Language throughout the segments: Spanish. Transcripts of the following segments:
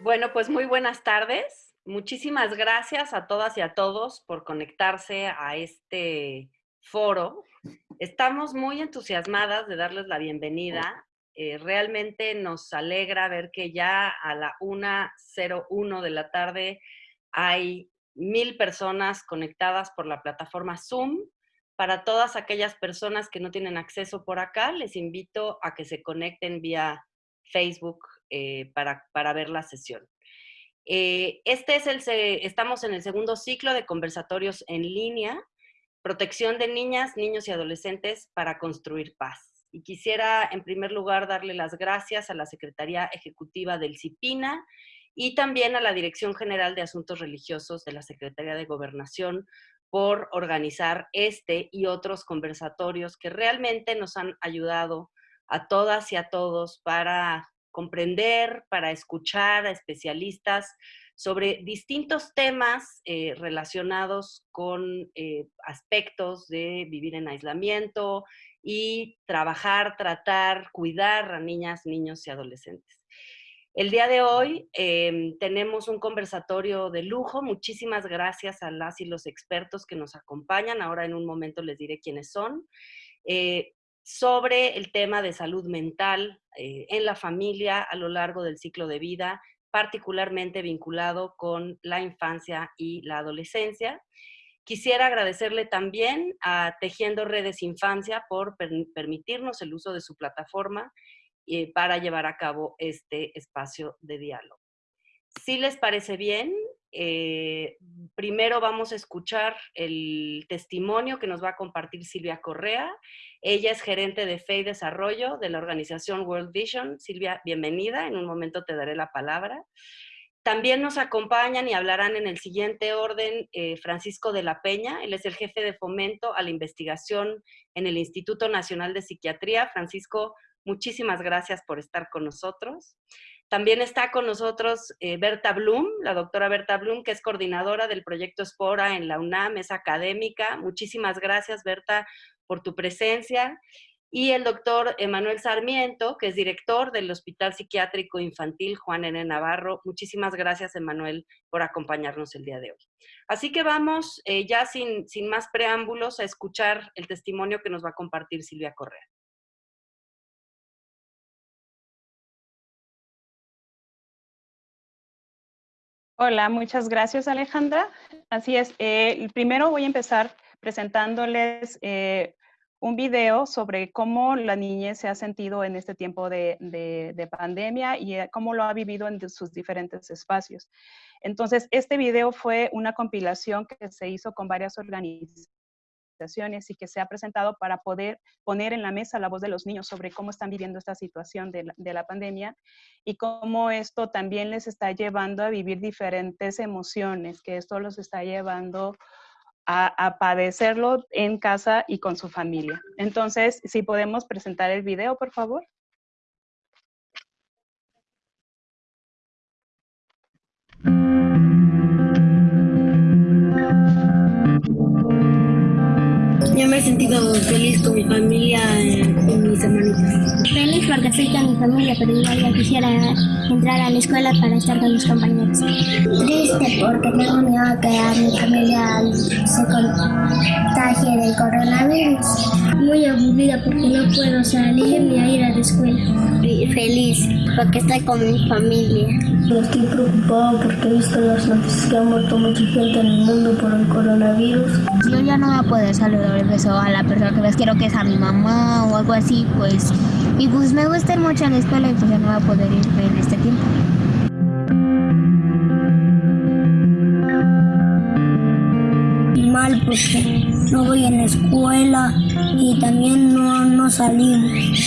Bueno, pues muy buenas tardes. Muchísimas gracias a todas y a todos por conectarse a este foro. Estamos muy entusiasmadas de darles la bienvenida. Eh, realmente nos alegra ver que ya a la 1.01 de la tarde hay mil personas conectadas por la plataforma Zoom. Para todas aquellas personas que no tienen acceso por acá, les invito a que se conecten vía Facebook eh, para, para, ver la sesión. Eh, este es el, estamos en el segundo ciclo de conversatorios en línea, protección de niñas, niños y adolescentes para construir paz. Y quisiera, en primer lugar, darle las gracias a la Secretaría Ejecutiva del CIPINA y también a la Dirección General de Asuntos Religiosos de la Secretaría de Gobernación por organizar este y otros conversatorios que realmente nos han ayudado a todas y a todos para comprender, para escuchar a especialistas sobre distintos temas eh, relacionados con eh, aspectos de vivir en aislamiento y trabajar, tratar, cuidar a niñas, niños y adolescentes. El día de hoy em, tenemos un conversatorio de lujo. Muchísimas gracias a las y los expertos que nos acompañan. Ahora en un momento les diré quiénes son. Eh, sobre el tema de salud mental eh, en la familia a lo largo del ciclo de vida, particularmente vinculado con la infancia y la adolescencia. Quisiera agradecerle también a Tejiendo Redes Infancia por permitirnos el uso de su plataforma eh, para llevar a cabo este espacio de diálogo. Si les parece bien, eh, primero vamos a escuchar el testimonio que nos va a compartir Silvia Correa. Ella es gerente de Fe y Desarrollo de la organización World Vision. Silvia, bienvenida. En un momento te daré la palabra. También nos acompañan y hablarán en el siguiente orden eh, Francisco de la Peña. Él es el jefe de fomento a la investigación en el Instituto Nacional de Psiquiatría. Francisco, muchísimas gracias por estar con nosotros. También está con nosotros eh, Berta Blum, la doctora Berta Blum, que es coordinadora del proyecto Espora en la UNAM, es académica. Muchísimas gracias, Berta, por tu presencia. Y el doctor Emanuel Sarmiento, que es director del Hospital Psiquiátrico Infantil Juan N. Navarro. Muchísimas gracias, Emanuel, por acompañarnos el día de hoy. Así que vamos eh, ya sin, sin más preámbulos a escuchar el testimonio que nos va a compartir Silvia Correa. Hola, muchas gracias Alejandra. Así es, eh, primero voy a empezar presentándoles eh, un video sobre cómo la niñez se ha sentido en este tiempo de, de pandemia y eh, cómo lo ha vivido en sus diferentes espacios. Entonces, este video fue una compilación que se hizo con varias organizaciones y que se ha presentado para poder poner en la mesa la voz de los niños sobre cómo están viviendo esta situación de la, pandemia y cómo esto también les está llevando a vivir diferentes emociones, que esto los está llevando a, a, padecerlo en casa y con su familia. Entonces, si podemos presentar el video, por favor. Sentido feliz con mi familia mis estoy con mi familia, pero igual ya quisiera entrar a la escuela para estar con mis compañeros. Triste porque tengo miedo que a mi familia se contagie del coronavirus. Muy aburrida porque no puedo salir ni ir a la escuela. feliz porque estoy con mi familia. Estoy preocupado porque he visto las noticias que ha muerto mucha gente en el mundo por el coronavirus. Yo ya no voy a poder saludar beso a la persona que más quiero que es a mi mamá o algo así, pues. Y pues me gusta ir mucho a la escuela y pues ya no voy a poder ir en este tiempo. Mal porque no voy en la escuela y también no, no salí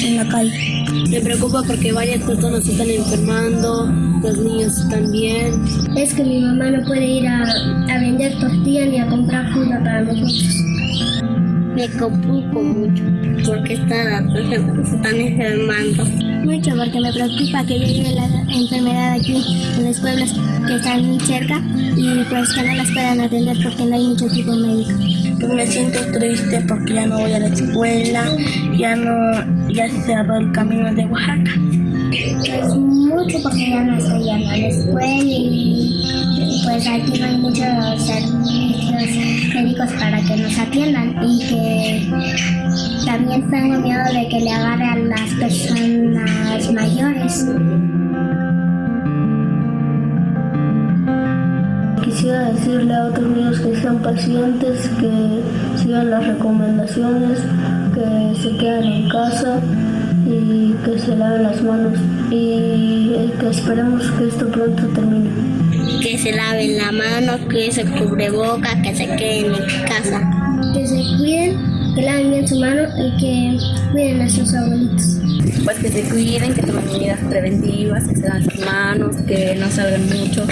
en la calle. Me preocupa porque varias personas se están enfermando, los niños también. Es que mi mamá no puede ir a, a vender tortillas ni a comprar fruta para nosotros me preocupo mucho porque están, se están enfermando. Mucho porque me preocupa que llegue la enfermedad aquí en los pueblos que están muy cerca y pues que no las puedan atender porque no hay mucho tipo médico. Pues me siento triste porque ya no voy a la escuela, ya no, ya se cerró el camino de Oaxaca. Pues mucho porque ya no estoy yendo a la escuela y pues aquí no hay muchos servicios médicos para que nos atiendan y que también tengo miedo de que le agarre a las personas mayores. Quisiera decirle a otros niños que sean pacientes, que sigan las recomendaciones, que se queden en casa y que se laven las manos y que esperemos que esto pronto termine. Que se laven la mano, que se cubre boca, que se queden en casa. Que se cuiden, que laven bien su mano y que cuiden a sus abuelitos. Pues que se cuiden, que tomen medidas preventivas, que se laven sus manos, que no salgan mucho.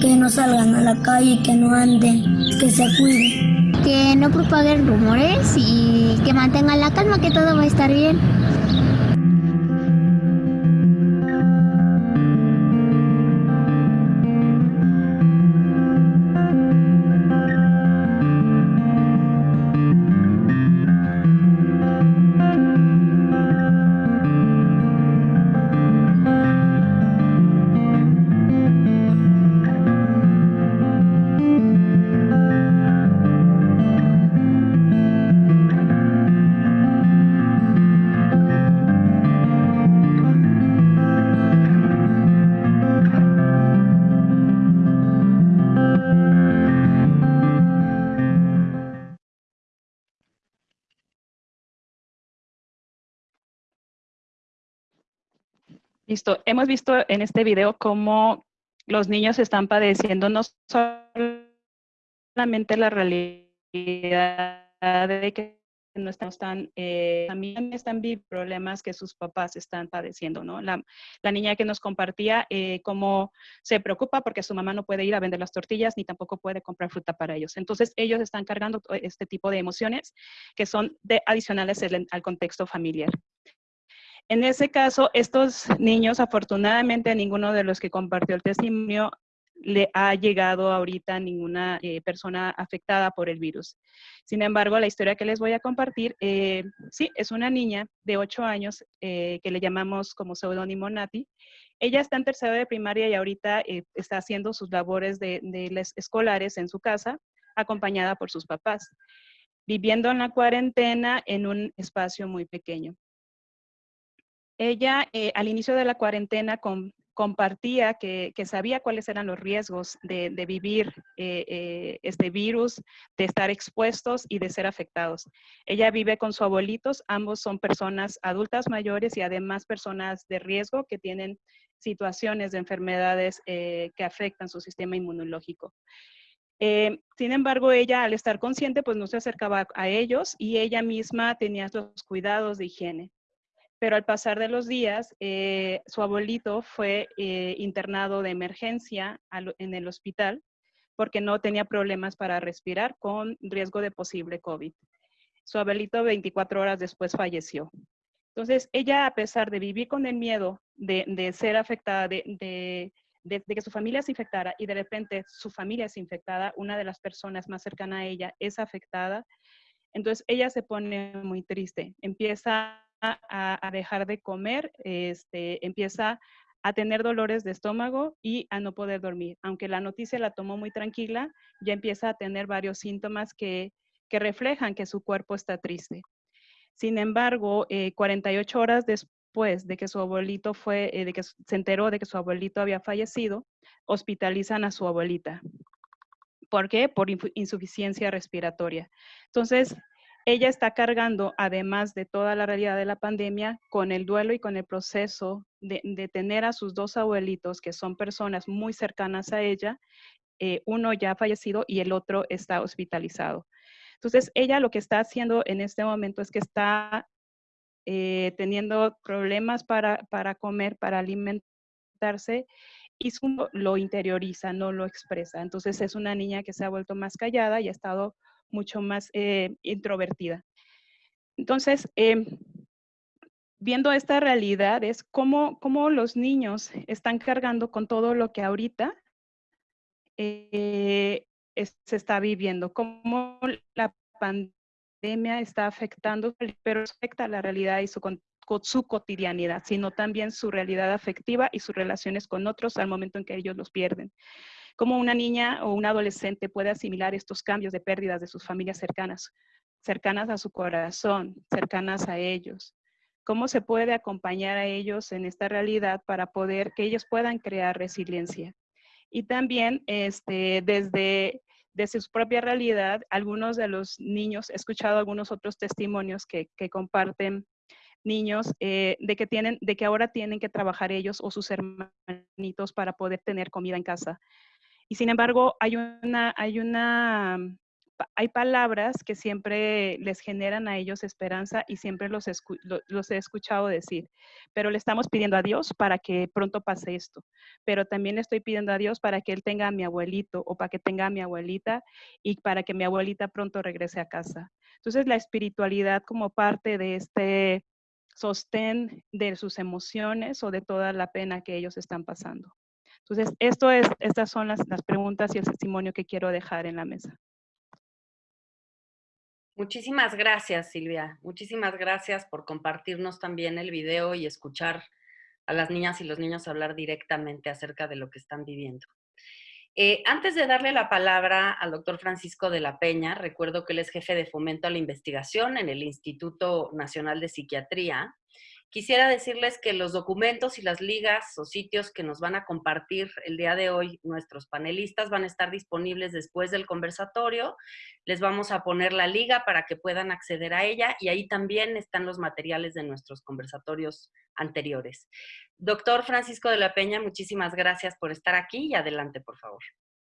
Que no salgan a la calle, que no anden, que se cuiden. Que no propaguen rumores y que mantengan la calma, que todo va a estar bien. Hemos visto en este video cómo los niños están padeciendo no solamente la realidad de que no están, eh, también están viviendo problemas que sus papás están padeciendo, ¿no? La, niña que nos compartía eh, cómo se preocupa porque su mamá no puede ir a vender las tortillas ni tampoco puede comprar fruta para ellos. Entonces ellos están cargando este tipo de emociones que son adicionales al contexto familiar. En ese caso, estos niños, afortunadamente a ninguno de los que compartió el testimonio le ha llegado ahorita ninguna eh, persona afectada por el virus. Sin embargo, la historia que les voy a compartir, eh, sí, es una niña de 8 años eh, que le llamamos como seudónimo Nati. Ella está en tercero de primaria y ahorita está haciendo sus labores de, de escolares en su casa, acompañada por sus papás, viviendo en la cuarentena en un espacio muy pequeño. Ella eh, al inicio de la cuarentena compartía que, sabía cuáles eran los riesgos de, vivir eh, eh, este virus, de estar expuestos y de ser afectados. Ella vive con sus abuelitos, ambos son personas adultas mayores y además personas de riesgo que tienen situaciones de enfermedades que afectan su sistema inmunológico. sin embargo, ella al estar consciente, pues no se acercaba a ellos y ella misma tenía los cuidados de higiene pero al pasar de los días, eh, su abuelito fue eh, internado de emergencia en el hospital porque no tenía problemas para respirar con riesgo de posible COVID. Su abuelito 24 horas después falleció. Entonces, ella, a pesar de vivir con el miedo de, ser afectada, de, que su familia se infectara y de repente su familia es infectada, una de las personas más cercanas a ella es afectada, entonces ella se pone muy triste, empieza a, dejar de comer, este, empieza a tener dolores de estómago y a no poder dormir. Aunque la noticia la tomó muy tranquila, ya empieza a tener varios síntomas que, reflejan que su cuerpo está triste. Sin embargo, 48 eh, horas después de que su abuelito fue, eh, de que se enteró de que su abuelito había fallecido, hospitalizan a su abuelita. ¿Por qué? Por insuficiencia respiratoria. Entonces, ella está cargando, además de toda la realidad de la pandemia, con el duelo y con el proceso de, tener a sus dos abuelitos, que son personas muy cercanas a ella, eh, uno ya fallecido y el otro está hospitalizado. Entonces, ella lo que está haciendo en este momento es que está eh, teniendo problemas para, para comer, para alimentarse y lo interioriza, no lo expresa. Entonces es una niña que se ha vuelto más callada y ha estado mucho más eh, introvertida. Entonces, em, viendo esta realidad es cómo, cómo, los niños están cargando con todo lo que ahorita eh, se está viviendo, cómo la pandemia está afectando, pero afecta la realidad y su su cotidianidad, sino también su realidad afectiva y sus relaciones con otros al momento en que ellos los pierden. Cómo una niña o un adolescente puede asimilar estos cambios de pérdidas de sus familias cercanas, cercanas a su corazón, cercanas a ellos. Cómo se puede acompañar a ellos en esta realidad para poder que ellos puedan crear resiliencia. Y también este, desde desde su propia realidad, algunos de los niños, he escuchado algunos otros testimonios que, comparten niños eh, de que tienen, de que ahora tienen que trabajar ellos o sus hermanitos para poder tener comida en casa. Sin embargo, hay una, hay una hay palabras que siempre les generan a ellos esperanza y siempre los, los he escuchado decir, pero le estamos pidiendo a Dios para que pronto pase esto, pero también le estoy pidiendo a Dios para que Él tenga a mi abuelito o para que tenga a mi abuelita y para que mi abuelita pronto regrese a casa. Entonces la espiritualidad como parte de este sostén de sus emociones o de toda la pena que ellos están pasando. Entonces, estas son las, las preguntas y el testimonio que quiero dejar en la mesa. Muchísimas gracias, Silvia. Muchísimas gracias por compartirnos también el video y escuchar a las niñas y los niños hablar directamente acerca de lo que están viviendo. Eh, antes de darle la palabra al doctor Francisco de la Peña, recuerdo que él es jefe de fomento a la investigación en el Instituto Nacional de Psiquiatría Quisiera decirles que los documentos y las ligas o sitios que nos van a compartir el día de hoy nuestros panelistas van a estar disponibles después del conversatorio. Les vamos a poner la liga para que puedan acceder a ella y ahí también están los materiales de nuestros conversatorios anteriores. Doctor Francisco de la Peña, muchísimas gracias por estar aquí y adelante, por favor.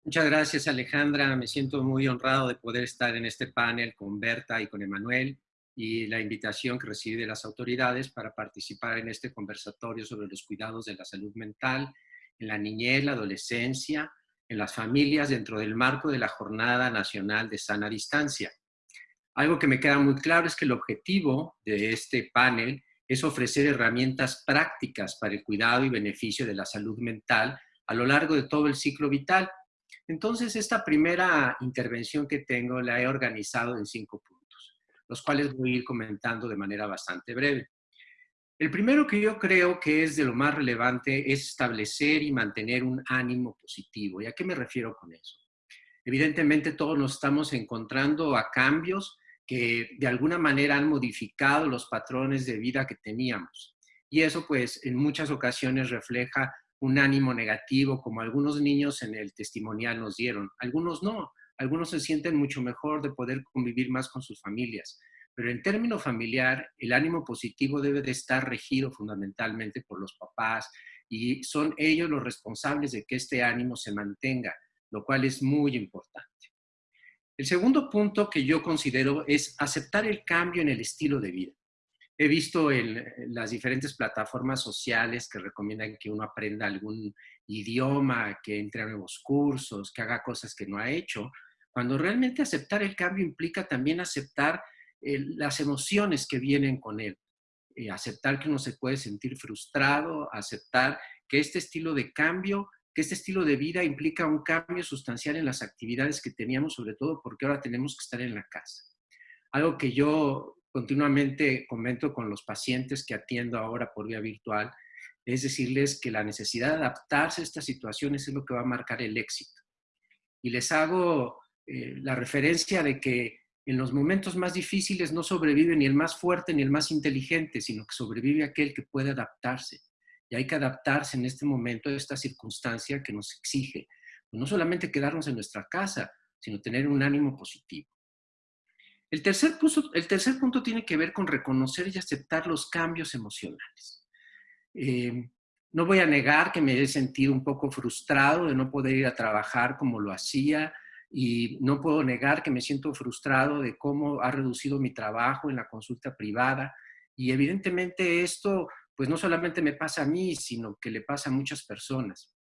Muchas gracias, Alejandra. Me siento muy honrado de poder estar en este panel con Berta y con Emanuel y la invitación que recibe de las autoridades para participar en este conversatorio sobre los cuidados de la salud mental en la niñez, la adolescencia, en las familias dentro del marco de la Jornada Nacional de Sana Distancia. Algo que me queda muy claro es que el objetivo de este panel es ofrecer herramientas prácticas para el cuidado y beneficio de la salud mental a lo largo de todo el ciclo vital. Entonces, esta primera intervención que tengo la he organizado en cinco puntos los cuales voy a ir comentando de manera bastante breve. El primero que yo creo que es de lo más relevante es establecer y mantener un ánimo positivo. ¿Y a qué me refiero con eso? Evidentemente todos nos estamos encontrando a cambios que de alguna manera han modificado los patrones de vida que teníamos. Y eso pues en muchas ocasiones refleja un ánimo negativo, como algunos niños en el testimonial nos dieron. Algunos no, algunos se sienten mucho mejor de poder convivir más con sus familias. Pero en término familiar, el ánimo positivo debe de estar regido fundamentalmente por los papás y son ellos los responsables de que este ánimo se mantenga, lo cual es muy importante. El segundo punto que yo considero es aceptar el cambio en el estilo de vida. He visto en las diferentes plataformas sociales que recomiendan que uno aprenda algún idioma, que entre a nuevos cursos, que haga cosas que no ha hecho, cuando realmente aceptar el cambio implica también aceptar las emociones que vienen con él. Eh, aceptar que uno se puede sentir frustrado, aceptar que este estilo de cambio, que este estilo de vida implica un cambio sustancial en las actividades que teníamos, sobre todo porque ahora tenemos que estar en la casa. Algo que yo continuamente comento con los pacientes que atiendo ahora por vía virtual, es decirles que la necesidad de adaptarse a estas situaciones es lo que va a marcar el éxito. Y les hago eh, la referencia de que en los momentos más difíciles no sobrevive ni el más fuerte ni el más inteligente, sino que sobrevive aquel que puede adaptarse. Y hay que adaptarse en este momento a esta circunstancia que nos exige no solamente quedarnos en nuestra casa, sino tener un ánimo positivo. El tercer, punto, el tercer punto tiene que ver con reconocer y aceptar los cambios emocionales. Eh, no voy a negar que me he sentido un poco frustrado de no poder ir a trabajar como lo hacía, y no puedo negar que me siento frustrado de cómo ha reducido mi trabajo en la consulta privada y evidentemente esto pues no solamente me pasa a mí, sino que le pasa a muchas personas.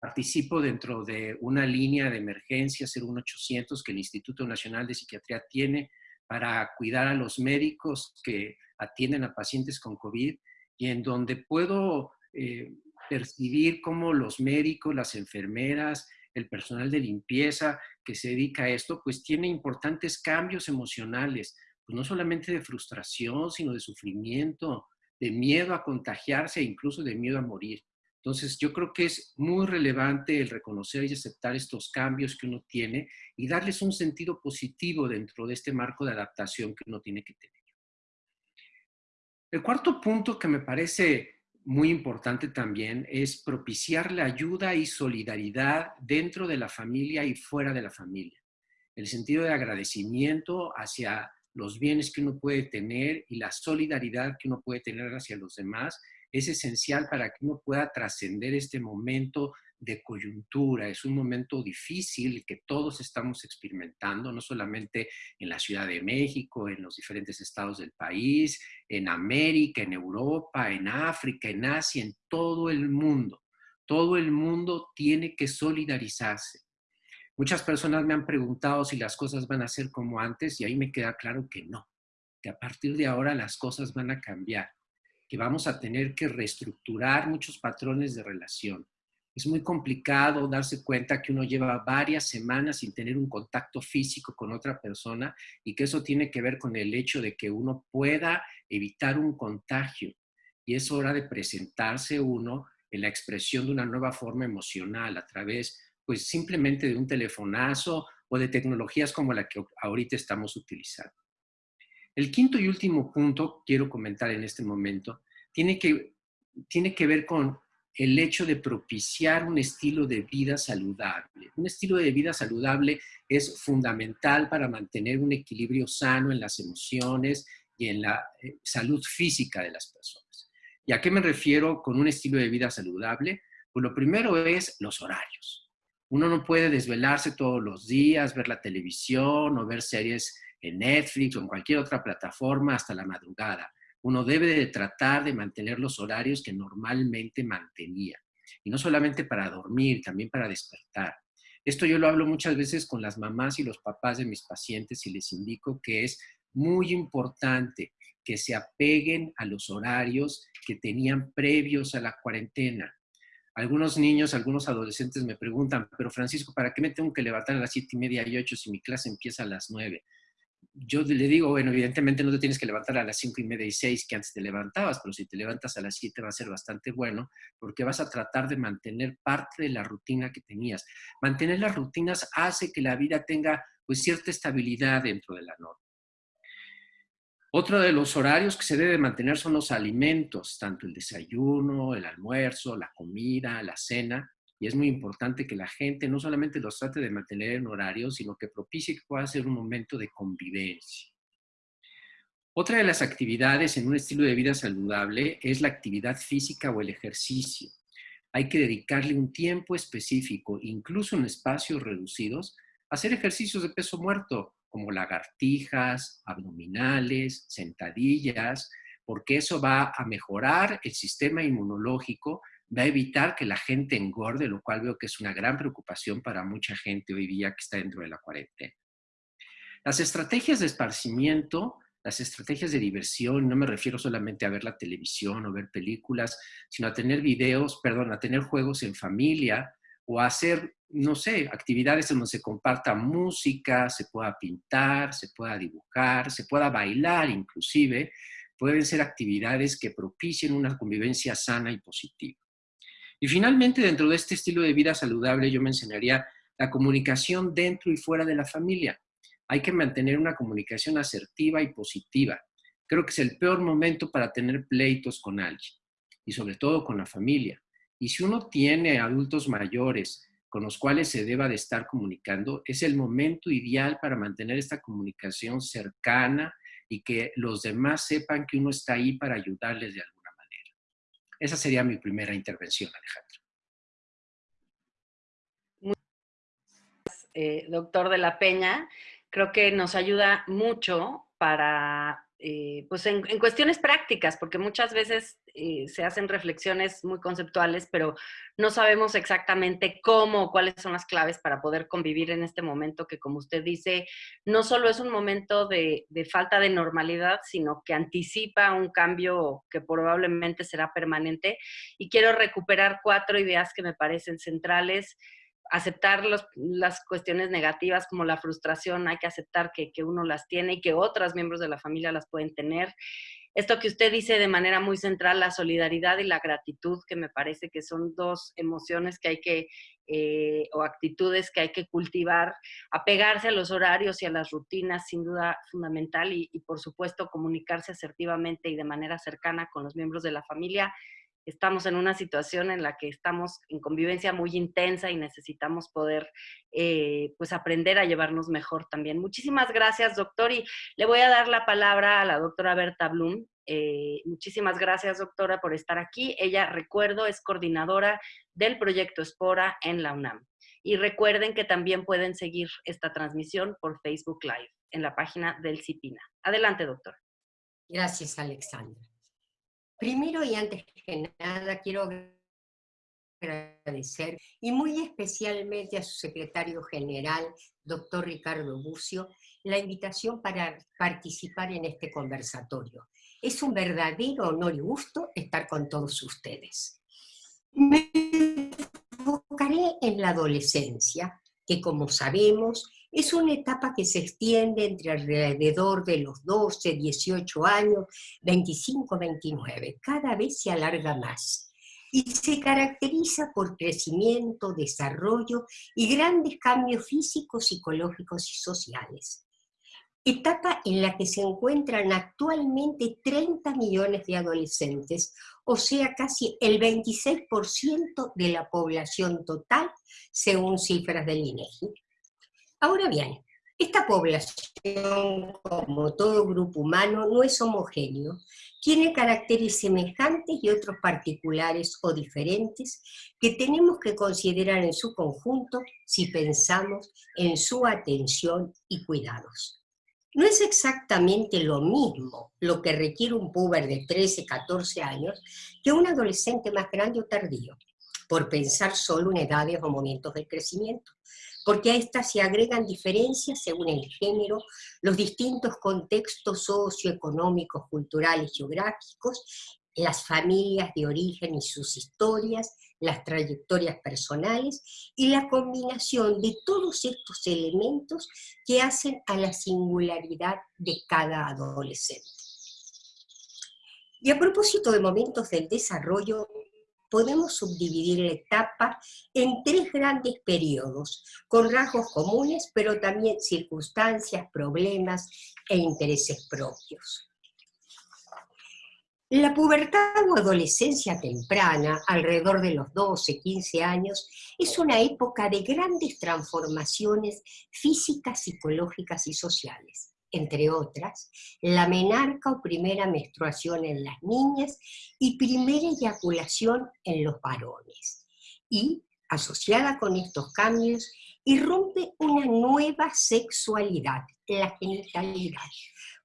Participo dentro de una línea de emergencia 01800 que el Instituto Nacional de Psiquiatría tiene para cuidar a los médicos que atienden a pacientes con COVID y en donde puedo eh, percibir cómo los médicos, las enfermeras, el personal de limpieza que se dedica a esto, pues tiene importantes cambios emocionales, pues no solamente de frustración, sino de sufrimiento, de miedo a contagiarse e incluso de miedo a morir. Entonces, yo creo que es muy relevante el reconocer y aceptar estos cambios que uno tiene y darles un sentido positivo dentro de este marco de adaptación que uno tiene que tener. El cuarto punto que me parece muy importante también es propiciar la ayuda y solidaridad dentro de la familia y fuera de la familia. El sentido de agradecimiento hacia los bienes que uno puede tener y la solidaridad que uno puede tener hacia los demás es esencial para que uno pueda trascender este momento de coyuntura. Es un momento difícil que todos estamos experimentando, no solamente en la Ciudad de México, en los diferentes estados del país, en América, en Europa, en África, en Asia, en todo el mundo. Todo el mundo tiene que solidarizarse. Muchas personas me han preguntado si las cosas van a ser como antes y ahí me queda claro que no, que a partir de ahora las cosas van a cambiar, que vamos a tener que reestructurar muchos patrones de relación. Es muy complicado darse cuenta que uno lleva varias semanas sin tener un contacto físico con otra persona y que eso tiene que ver con el hecho de que uno pueda evitar un contagio. Y es hora de presentarse uno en la expresión de una nueva forma emocional a través pues simplemente de un telefonazo o de tecnologías como la que ahorita estamos utilizando. El quinto y último punto quiero comentar en este momento tiene que, tiene que ver con el hecho de propiciar un estilo de vida saludable. Un estilo de vida saludable es fundamental para mantener un equilibrio sano en las emociones y en la eh, salud física de las personas. ¿Y a qué me refiero con un estilo de vida saludable? Pues lo primero es los horarios. Uno no puede desvelarse todos los días, ver la televisión o ver series en Netflix o en cualquier otra plataforma hasta la madrugada. Uno debe de tratar de mantener los horarios que normalmente mantenía. Y no solamente para dormir, también para despertar. Esto yo lo hablo muchas veces con las mamás y los papás de mis pacientes y les indico que es muy importante que se apeguen a los horarios que tenían previos a la cuarentena. Algunos niños, algunos adolescentes me preguntan, pero Francisco, ¿para qué me tengo que levantar a las siete y media y ocho si mi clase empieza a las nueve? Yo le digo, bueno, evidentemente no te tienes que levantar a las cinco y media y seis que antes te levantabas, pero si te levantas a las siete va a ser bastante bueno porque vas a tratar de mantener parte de la rutina que tenías. Mantener las rutinas hace que la vida tenga pues cierta estabilidad dentro de la norma. Otro de los horarios que se debe mantener son los alimentos, tanto el desayuno, el almuerzo, la comida, la cena. Y es muy importante que la gente no solamente los trate de mantener en horario, sino que propicie que pueda ser un momento de convivencia. Otra de las actividades en un estilo de vida saludable es la actividad física o el ejercicio. Hay que dedicarle un tiempo específico, incluso en espacios reducidos, a hacer ejercicios de peso muerto, como lagartijas, abdominales, sentadillas, porque eso va a mejorar el sistema inmunológico, va a evitar que la gente engorde, lo cual veo que es una gran preocupación para mucha gente hoy día que está dentro de la cuarentena. Las estrategias de esparcimiento, las estrategias de diversión, no me refiero solamente a ver la televisión o ver películas, sino a tener videos, perdón, a tener juegos en familia, o hacer, no sé, actividades en donde se comparta música, se pueda pintar, se pueda dibujar, se pueda bailar inclusive, pueden ser actividades que propicien una convivencia sana y positiva. Y finalmente, dentro de este estilo de vida saludable, yo mencionaría la comunicación dentro y fuera de la familia. Hay que mantener una comunicación asertiva y positiva. Creo que es el peor momento para tener pleitos con alguien y sobre todo con la familia. Y si uno tiene adultos mayores con los cuales se deba de estar comunicando, es el momento ideal para mantener esta comunicación cercana y que los demás sepan que uno está ahí para ayudarles de alguna. Esa sería mi primera intervención, Alejandro. Gracias, eh, doctor de la Peña. Creo que nos ayuda mucho para eh, pues en, cuestiones prácticas, porque muchas veces eh, se hacen reflexiones muy conceptuales, pero no sabemos exactamente cómo cuáles son las claves para poder convivir en este momento que, como usted dice, no solo es un momento de, de falta de normalidad, sino que anticipa un cambio que probablemente será permanente. Y quiero recuperar cuatro ideas que me parecen centrales aceptar las cuestiones negativas como la frustración, hay que aceptar que, uno las tiene y que otros miembros de la familia las pueden tener. esto que usted dice de manera muy central, la solidaridad y la gratitud, que me parece que son dos emociones que hay que, eh, o actitudes que hay que cultivar, apegarse a los horarios y a las rutinas, sin duda fundamental, y, y por supuesto comunicarse asertivamente y de manera cercana con los miembros de la familia estamos en una situación en la que estamos en convivencia muy intensa y necesitamos poder eh, pues aprender a llevarnos mejor también. Muchísimas gracias, doctor, y le voy a dar la palabra a la doctora Berta Blum. Eh, muchísimas gracias, doctora, por estar aquí. Ella, recuerdo, es coordinadora del proyecto Espora en la UNAM. Y recuerden que también pueden seguir esta transmisión por Facebook Live en la página del CIPINA. Adelante, doctora. Gracias, Alexandra. Primero y antes que nada quiero agradecer, y muy especialmente a su secretario general, doctor Ricardo Bucio, la invitación para participar en este conversatorio. Es un verdadero honor y gusto estar con todos ustedes. Me enfocaré en la adolescencia, que como sabemos es una etapa que se extiende entre alrededor de los 12, 18 años, 25, 29. Cada vez se alarga más y se caracteriza por crecimiento, desarrollo y grandes cambios físicos, psicológicos y sociales. Etapa en la que se encuentran actualmente 30 millones de adolescentes, o sea, casi el 26% de la población total, según cifras del INEGI. Ahora bien, esta población, como todo grupo humano, no es homogéneo, tiene caracteres semejantes y otros particulares o diferentes que tenemos que considerar en su conjunto si pensamos en su atención y cuidados. No es exactamente lo mismo lo que requiere un puber de 13, 14 años que un adolescente más grande o tardío, por pensar solo en edades o momentos del crecimiento porque a estas se agregan diferencias según el género, los distintos contextos socioeconómicos, culturales, geográficos, las familias de origen y sus historias, las trayectorias personales y la combinación de todos estos elementos que hacen a la singularidad de cada adolescente. Y a propósito de momentos del desarrollo, podemos subdividir la etapa en tres grandes periodos, con rasgos comunes, pero también circunstancias, problemas e intereses propios. La pubertad o adolescencia temprana, alrededor de los 12, 15 años, es una época de grandes transformaciones físicas, psicológicas y sociales entre otras, la menarca o primera menstruación en las niñas y primera eyaculación en los varones. Y, asociada con estos cambios, irrumpe una nueva sexualidad, la genitalidad,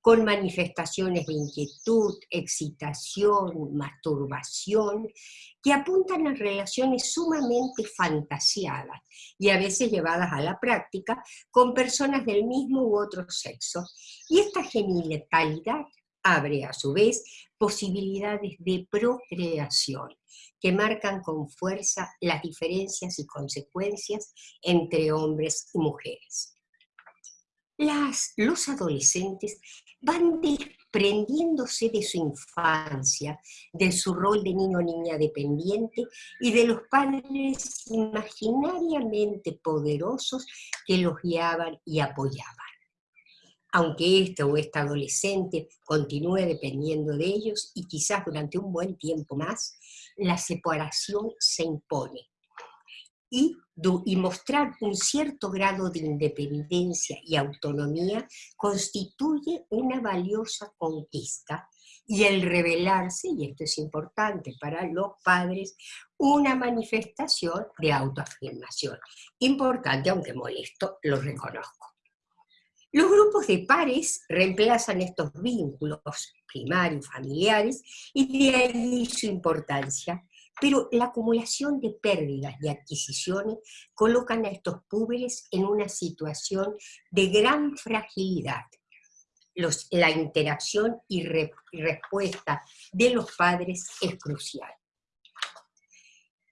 con manifestaciones de inquietud, excitación, masturbación, que apuntan a relaciones sumamente fantasiadas y a veces llevadas a la práctica con personas del mismo u otro sexo. Y esta genitalidad abre a su vez posibilidades de procreación que marcan con fuerza las diferencias y consecuencias entre hombres y mujeres. Los adolescentes van desprendiéndose de su infancia, de su rol de niño o niña dependiente y de los padres imaginariamente poderosos que los guiaban y apoyaban. Aunque este o esta adolescente continúe dependiendo de ellos y quizás durante un buen tiempo más, la separación se impone y, mostrar un cierto grado de independencia y autonomía constituye una valiosa conquista y el revelarse, y esto es importante para los padres, una manifestación de autoafirmación. Importante, aunque molesto, lo reconozco. Los grupos de pares reemplazan estos vínculos primarios, familiares, y de ahí su importancia pero la acumulación de pérdidas de adquisiciones colocan a estos púberes en una situación de gran fragilidad. la interacción y, y respuesta de los padres es crucial.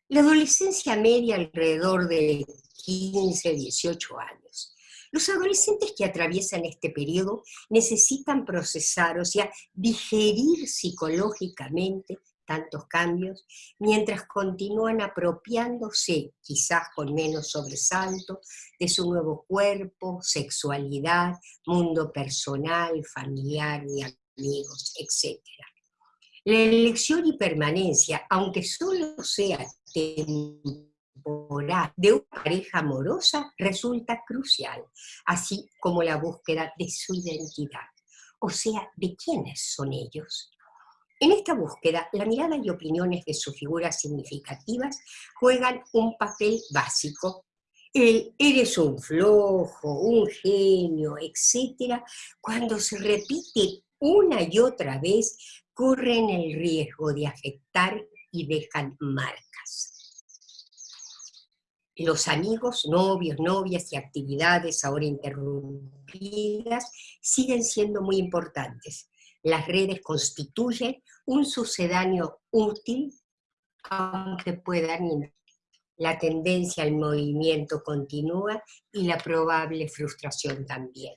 La adolescencia media alrededor de 15, 18 años. Los adolescentes que atraviesan este periodo necesitan procesar, o sea, digerir psicológicamente tantos cambios, mientras continúan apropiándose, quizás con menos sobresalto, de su nuevo cuerpo, sexualidad, mundo personal, familiar y amigos, etc. La elección y permanencia, aunque solo sea temporal, de una pareja amorosa, resulta crucial, así como la búsqueda de su identidad, o sea, de quiénes son ellos. En esta búsqueda, la mirada y opiniones de sus figuras significativas juegan un papel básico. El eres un flojo, un genio, etc., cuando se repite una y otra vez, corren el riesgo de afectar y dejan marcas. Los amigos, novios, novias y actividades ahora interrumpidas siguen siendo muy importantes. Las redes constituyen un sucedáneo útil, aunque puedan la tendencia al movimiento continúa y la probable frustración también.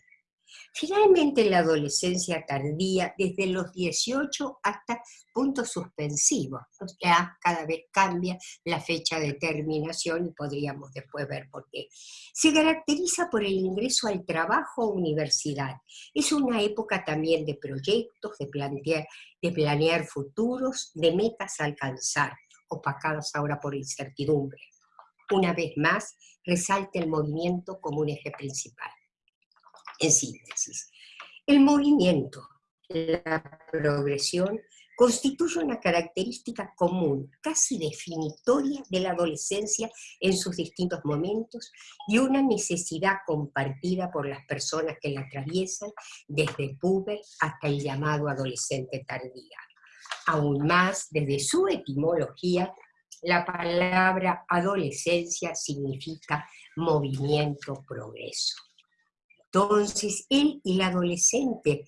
Finalmente, la adolescencia tardía, desde los 18 hasta puntos suspensivos, ya cada vez cambia la fecha de terminación y podríamos después ver por qué. Se caracteriza por el ingreso al trabajo o universidad. Es una época también de proyectos, de plantear, de planear futuros, de metas a alcanzar, opacadas ahora por incertidumbre. Una vez más, resalta el movimiento como un eje principal. En síntesis, el movimiento, la progresión, constituye una característica común, casi definitoria de la adolescencia en sus distintos momentos y una necesidad compartida por las personas que la atraviesan desde puber hasta el llamado adolescente tardía. Aún más, desde su etimología, la palabra adolescencia significa movimiento, progreso. Entonces, él y el adolescente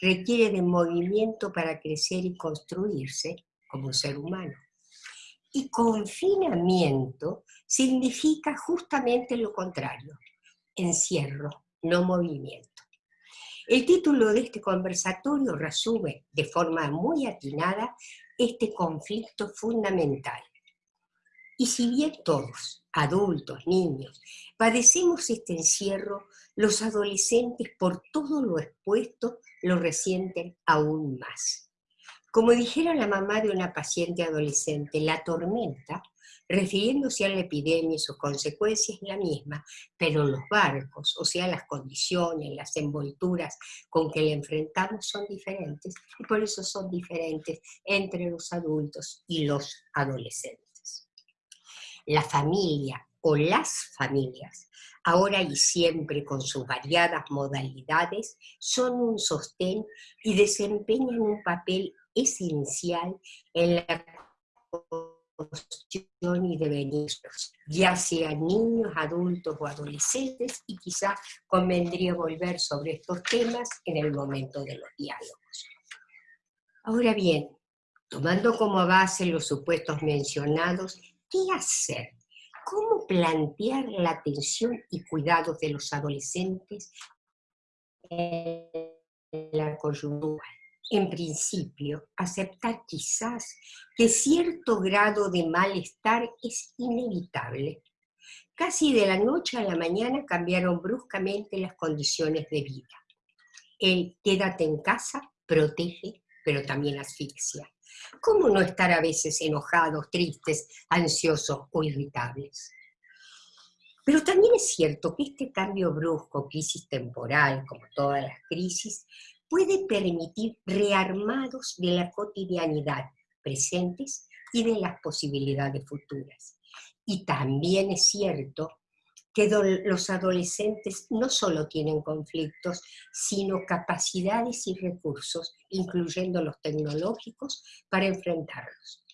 requiere de movimiento para crecer y construirse como ser humano. Y confinamiento significa justamente lo contrario, encierro, no movimiento. El título de este conversatorio resume de forma muy atinada este conflicto fundamental. Y si bien todos, adultos, niños, padecemos este encierro, los adolescentes por todo lo expuesto lo resienten aún más. Como dijera la mamá de una paciente adolescente, la tormenta, refiriéndose a la epidemia y sus consecuencias, es la misma, pero los barcos, o sea, las condiciones, las envolturas con que le enfrentamos son diferentes, y por eso son diferentes entre los adultos y los adolescentes. La familia o las familias ahora y siempre con sus variadas modalidades, son un sostén y desempeñan un papel esencial en la construcción y devenir, ya sean niños, adultos o adolescentes, y quizá convendría volver sobre estos temas en el momento de los diálogos. Ahora bien, tomando como base los supuestos mencionados, ¿qué hacer cómo plantear la atención y cuidados de los adolescentes en la coyuntura. En principio, aceptar quizás que cierto grado de malestar es inevitable. Casi de la noche a la mañana cambiaron bruscamente las condiciones de vida. El quédate en casa protege, pero también asfixia. ¿Cómo no estar a veces enojados, tristes, ansiosos o irritables? Pero también es cierto que este cambio brusco, crisis temporal, como todas las crisis, puede permitir rearmados de la cotidianidad presentes y de las posibilidades futuras. Y también es cierto que los adolescentes no solo tienen conflictos, sino capacidades y recursos, incluyendo los tecnológicos, para enfrentarlos.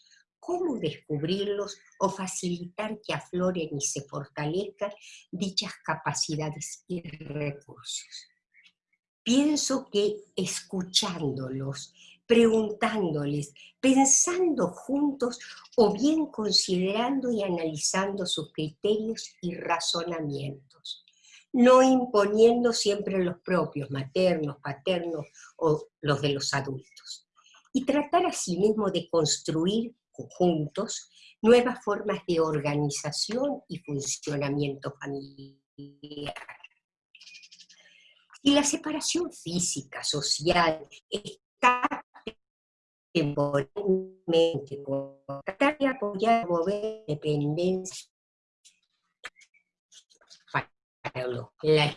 ¿Cómo descubrirlos o facilitar que afloren y se fortalezcan dichas capacidades y recursos? Pienso que escuchándolos preguntándoles, pensando juntos o bien considerando y analizando sus criterios y razonamientos. no imponiendo siempre los propios, maternos, paternos o los de los adultos. Y tratar asimismo de construir juntos nuevas formas de organización y funcionamiento familiar. Si la separación física, social, está temporalmente tratar de apoyar mover dependencia la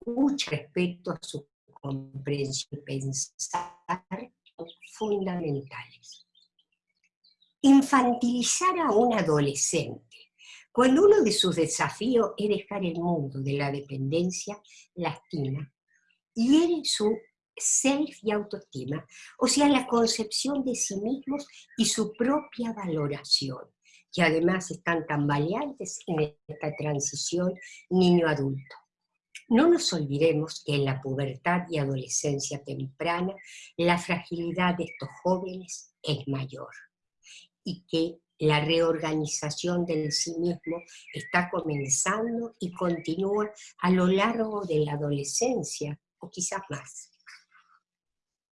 escucha respecto a su comprensión y pensar fundamentales. Infantilizar a un adolescente cuando uno de sus desafíos es dejar el mundo de la dependencia, lastima, y él su self y autoestima, o sea, la concepción de sí mismos y su propia valoración que además están tan valientes en esta transición niño-adulto. No nos olvidemos que en la pubertad y adolescencia temprana la fragilidad de estos jóvenes es mayor y que la reorganización del sí mismo está comenzando y continúa a lo largo de la adolescencia o quizás más.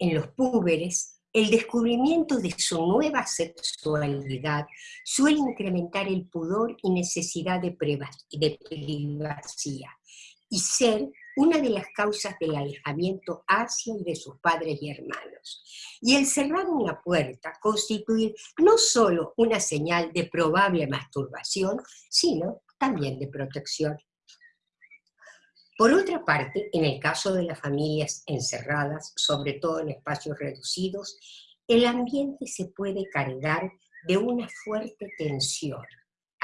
En los púberes el descubrimiento de su nueva sexualidad suele incrementar el pudor y necesidad de, de privacidad y ser una de las causas del alejamiento hacia de sus padres y hermanos. Y el cerrar una puerta constituir no solo una señal de probable masturbación, sino también de protección. Por otra parte, en el caso de las familias encerradas, sobre todo en espacios reducidos, el ambiente se puede cargar de una fuerte tensión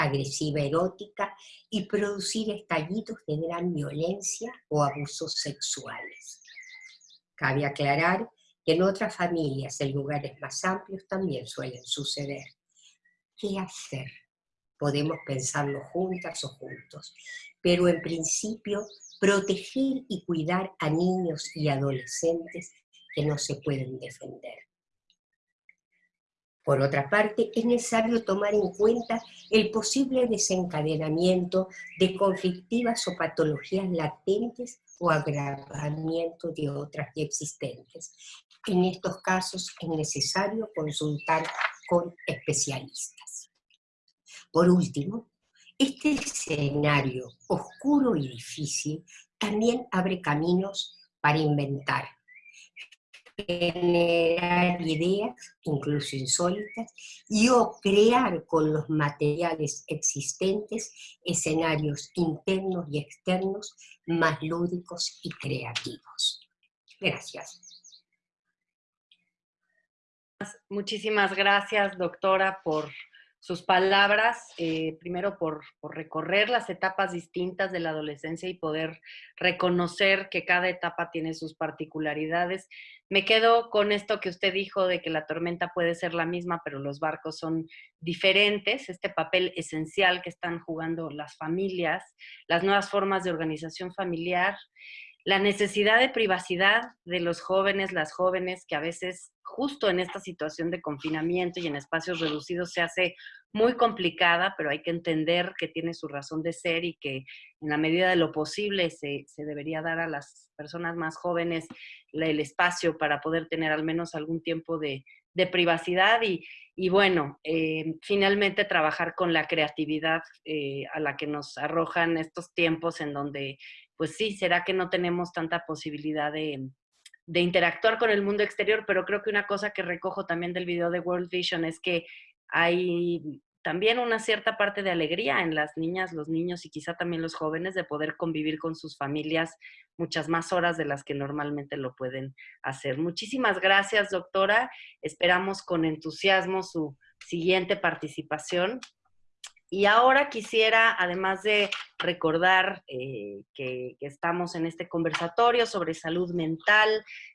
agresiva erótica y producir estallidos de gran violencia o abusos sexuales. Cabe aclarar que en otras familias, en lugares más amplios, también suelen suceder. ¿Qué hacer? Podemos pensarlo juntas o juntos, pero en principio proteger y cuidar a niños y adolescentes que no se pueden defender. Por otra parte, es necesario tomar en cuenta el posible desencadenamiento de conflictivas o patologías latentes o agravamiento de otras ya existentes. En estos casos es necesario consultar con especialistas. Por último, este escenario oscuro y difícil también abre caminos para inventar, generar ideas, incluso insólitas, y o crear con los materiales existentes escenarios internos y externos más lúdicos y creativos. Gracias. Muchísimas gracias, doctora, por sus palabras, eh, primero por, recorrer las etapas distintas de la adolescencia y poder reconocer que cada etapa tiene sus particularidades. Me quedo con esto que usted dijo de que la tormenta puede ser la misma, pero los barcos son diferentes, este papel esencial que están jugando las familias, las nuevas formas de organización familiar la necesidad de privacidad de los jóvenes, las jóvenes, que a veces justo en esta situación de confinamiento y en espacios reducidos se hace muy complicada, pero hay que entender que tiene su razón de ser y que en la medida de lo posible se, debería dar a las personas más jóvenes el espacio para poder tener al menos algún tiempo de, privacidad y, bueno, eh, finalmente trabajar con la creatividad eh, a la que nos arrojan estos tiempos en donde pues sí, será que no tenemos tanta posibilidad de, interactuar con el mundo exterior, pero creo que una cosa que recojo también del video de World Vision es que hay también una cierta parte de alegría en las niñas, los niños y quizá también los jóvenes de poder convivir con sus familias muchas más horas de las que normalmente lo pueden hacer. Muchísimas gracias, doctora. Esperamos con entusiasmo su siguiente participación y ahora quisiera, además de recordar eh, que, estamos en este conversatorio sobre salud mental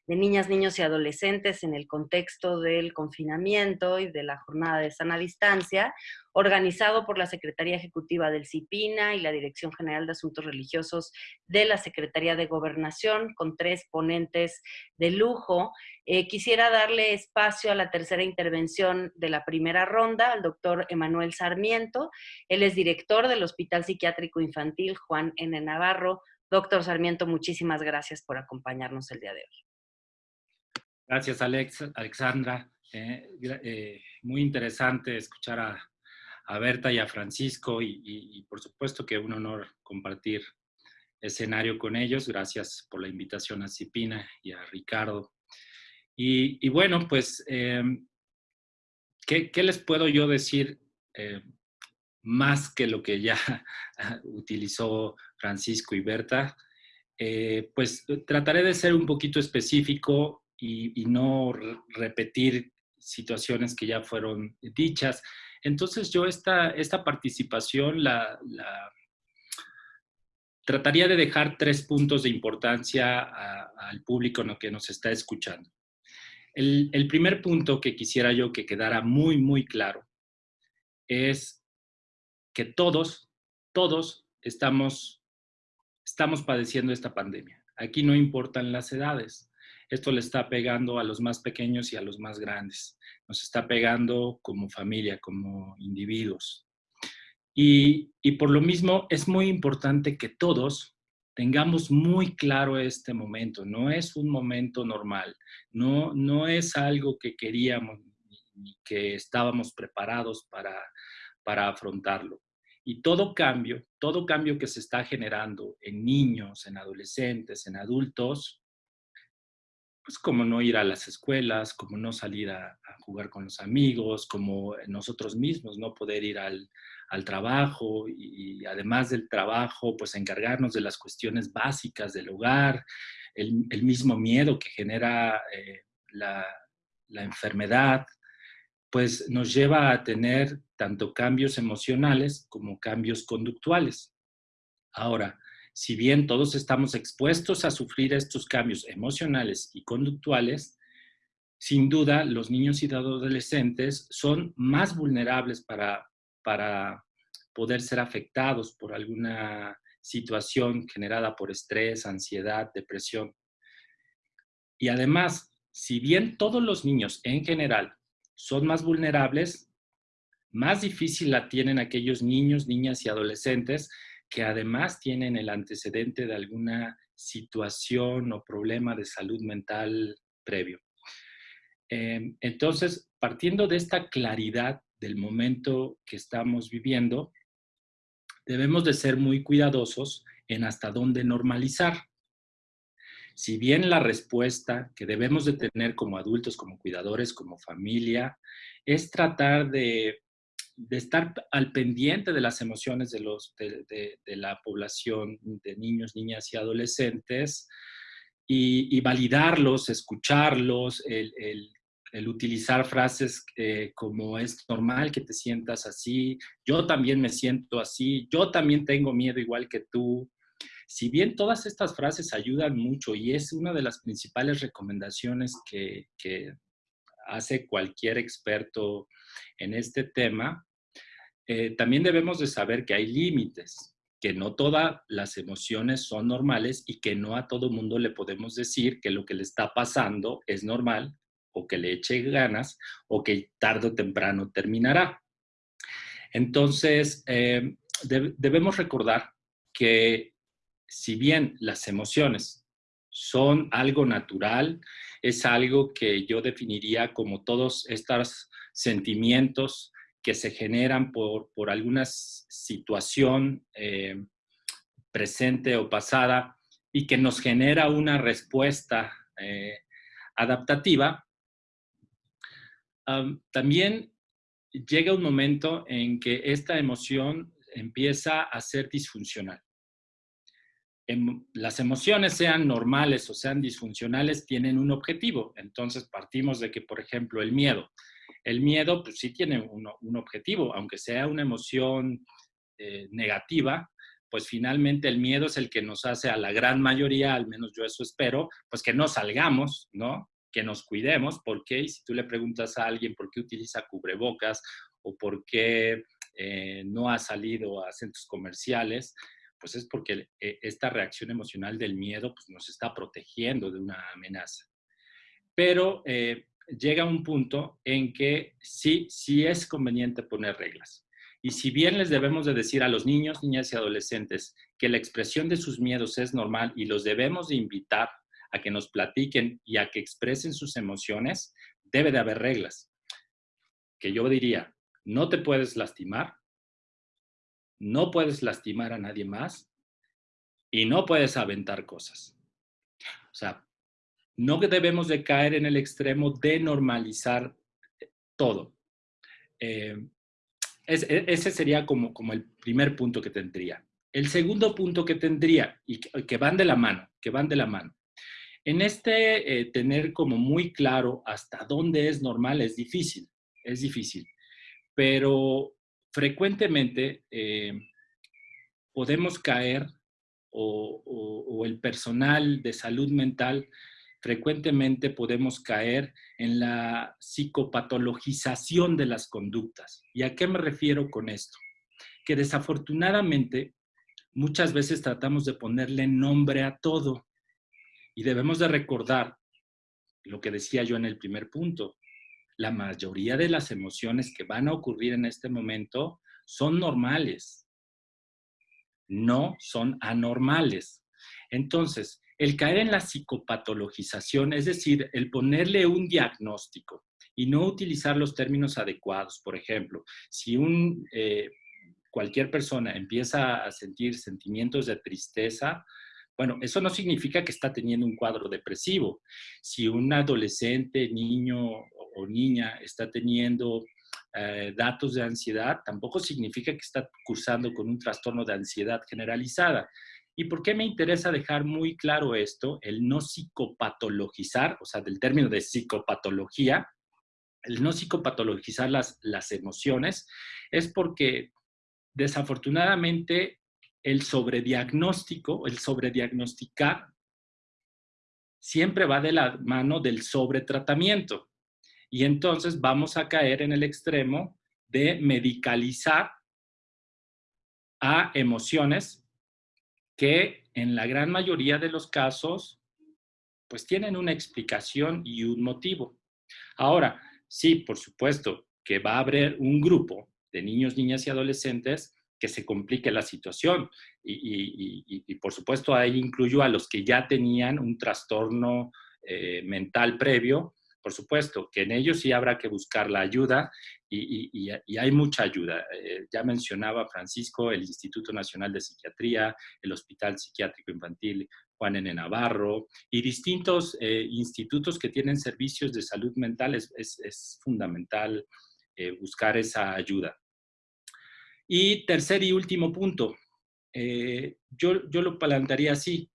de niñas, niños y adolescentes en el contexto del confinamiento y de la jornada de sana distancia, organizado por la Secretaría Ejecutiva del CIPINA y la Dirección General de Asuntos Religiosos de la Secretaría de Gobernación, con tres ponentes de lujo. Eh, quisiera darle espacio a la tercera intervención de la primera ronda, al doctor Emanuel Sarmiento. Él es director del Hospital Psiquiátrico Infantil Juan N. Navarro. Doctor Sarmiento, muchísimas gracias por acompañarnos el día de hoy. Gracias, Alex, Alexandra. Eh, eh, muy interesante escuchar a, Berta y a Francisco y, por supuesto que un honor compartir escenario con ellos. Gracias por la invitación a Cipina y a Ricardo. Y, bueno, pues, em, ¿qué, les puedo yo decir eh, más que lo que ya utilizó Francisco y Berta? pues trataré de ser un poquito específico y, no repetir situaciones que ya fueron dichas. Entonces yo esta, esta participación la, trataría de dejar tres puntos de importancia al público en lo que nos está escuchando. El, primer punto que quisiera yo que quedara muy, muy claro es que todos, todos estamos, estamos padeciendo esta pandemia. Aquí no importan las edades. Esto le está pegando a los más pequeños y a los más grandes. Nos está pegando como familia, como individuos. Y, por lo mismo es muy importante que todos tengamos muy claro este momento. No es un momento normal, no, no es algo que queríamos ni que estábamos preparados para, para afrontarlo. Y todo cambio, todo cambio que se está generando en niños, en adolescentes, en adultos, pues como no ir a las escuelas, como no salir a, jugar con los amigos, como nosotros mismos no poder ir al, trabajo y, además del trabajo, pues encargarnos de las cuestiones básicas del hogar, el, mismo miedo que genera eh, la, la enfermedad, pues nos lleva a tener tanto cambios emocionales como cambios conductuales. Ahora, si bien todos estamos expuestos a sufrir estos cambios emocionales y conductuales, sin duda los niños y adolescentes son más vulnerables para, para poder ser afectados por alguna situación generada por estrés, ansiedad, depresión. Y además, si bien todos los niños en general son más vulnerables, más difícil la tienen aquellos niños, niñas y adolescentes que además tienen el antecedente de alguna situación o problema de salud mental previo. Em, entonces, partiendo de esta claridad del momento que estamos viviendo, debemos de ser muy cuidadosos en hasta dónde normalizar. Si bien la respuesta que debemos de tener como adultos, como cuidadores, como familia, es tratar de de estar al pendiente de las emociones de, los, de, la población de niños, niñas y adolescentes y, validarlos, escucharlos, el, utilizar frases eh, como es normal que te sientas así, yo también me siento así, yo también tengo miedo igual que tú. Si bien todas estas frases ayudan mucho y es una de las principales recomendaciones que, hace cualquier experto en este tema, eh, también debemos de saber que hay límites, que no todas las emociones son normales y que no a todo mundo le podemos decir que lo que le está pasando es normal o que le eche ganas o que tarde o temprano terminará. Entonces, eh, debemos recordar que si bien las emociones son algo natural, es algo que yo definiría como todos estos sentimientos que se generan por, por alguna situación eh, presente o pasada y que nos genera una respuesta eh, adaptativa, también llega un momento en que esta emoción empieza a ser disfuncional. Em, las emociones sean normales o sean disfuncionales tienen un objetivo. Entonces partimos de que, por ejemplo, el miedo el miedo, pues sí tiene un, objetivo, aunque sea una emoción eh, negativa, pues finalmente el miedo es el que nos hace a la gran mayoría, al menos yo eso espero, pues que no salgamos, ¿no? Que nos cuidemos, porque y si tú le preguntas a alguien por qué utiliza cubrebocas o por qué eh, no ha salido a centros comerciales, pues es porque eh, esta reacción emocional del miedo pues, nos está protegiendo de una amenaza. Pero llega un punto en que sí, sí es conveniente poner reglas. Y si bien les debemos de decir a los niños, niñas y adolescentes que la expresión de sus miedos es normal y los debemos de invitar a que nos platiquen y a que expresen sus emociones, debe de haber reglas. Que yo diría, no te puedes lastimar, no puedes lastimar a nadie más y no puedes aventar cosas. O sea, no debemos de caer en el extremo de normalizar todo. Eh, e, ese sería como, como el primer punto que tendría. El segundo punto que tendría, y que, van de la mano, que van de la mano. En este eh, tener como muy claro hasta dónde es normal es difícil, es difícil. Pero frecuentemente eh, podemos caer o, el personal de salud mental frecuentemente podemos caer en la psicopatologización de las conductas. ¿Y a qué me refiero con esto? Que desafortunadamente muchas veces tratamos de ponerle nombre a todo y debemos de recordar lo que decía yo en el primer punto. La mayoría de las emociones que van a ocurrir en este momento son normales, no son anormales. Entonces, el caer en la psicopatologización, es decir, el ponerle un diagnóstico y no utilizar los términos adecuados. Por ejemplo, si un, eh, cualquier persona empieza a sentir sentimientos de tristeza, bueno, eso no significa que está teniendo un cuadro depresivo. Si un adolescente, niño o niña está teniendo eh, datos de ansiedad, tampoco significa que está cursando con un trastorno de ansiedad generalizada. ¿Y por qué me interesa dejar muy claro esto? El no psicopatologizar, o sea, del término de psicopatología, el no psicopatologizar las, las emociones, es porque desafortunadamente el sobrediagnóstico, el sobrediagnosticar, siempre va de la mano del sobretratamiento. Y entonces vamos a caer en el extremo de medicalizar a emociones que en la gran mayoría de los casos, pues tienen una explicación y un motivo. Ahora, sí, por supuesto que va a haber un grupo de niños, niñas y adolescentes que se complique la situación. Y, por supuesto ahí incluyo a los que ya tenían un trastorno eh, mental previo por supuesto que en ellos sí habrá que buscar la ayuda y, hay mucha ayuda. Eh, ya mencionaba Francisco el Instituto Nacional de Psiquiatría, el Hospital Psiquiátrico Infantil Juan N. Navarro y distintos eh, institutos que tienen servicios de salud mental. Es, fundamental eh, buscar esa ayuda. Y tercer y último punto, yo, yo lo plantearía así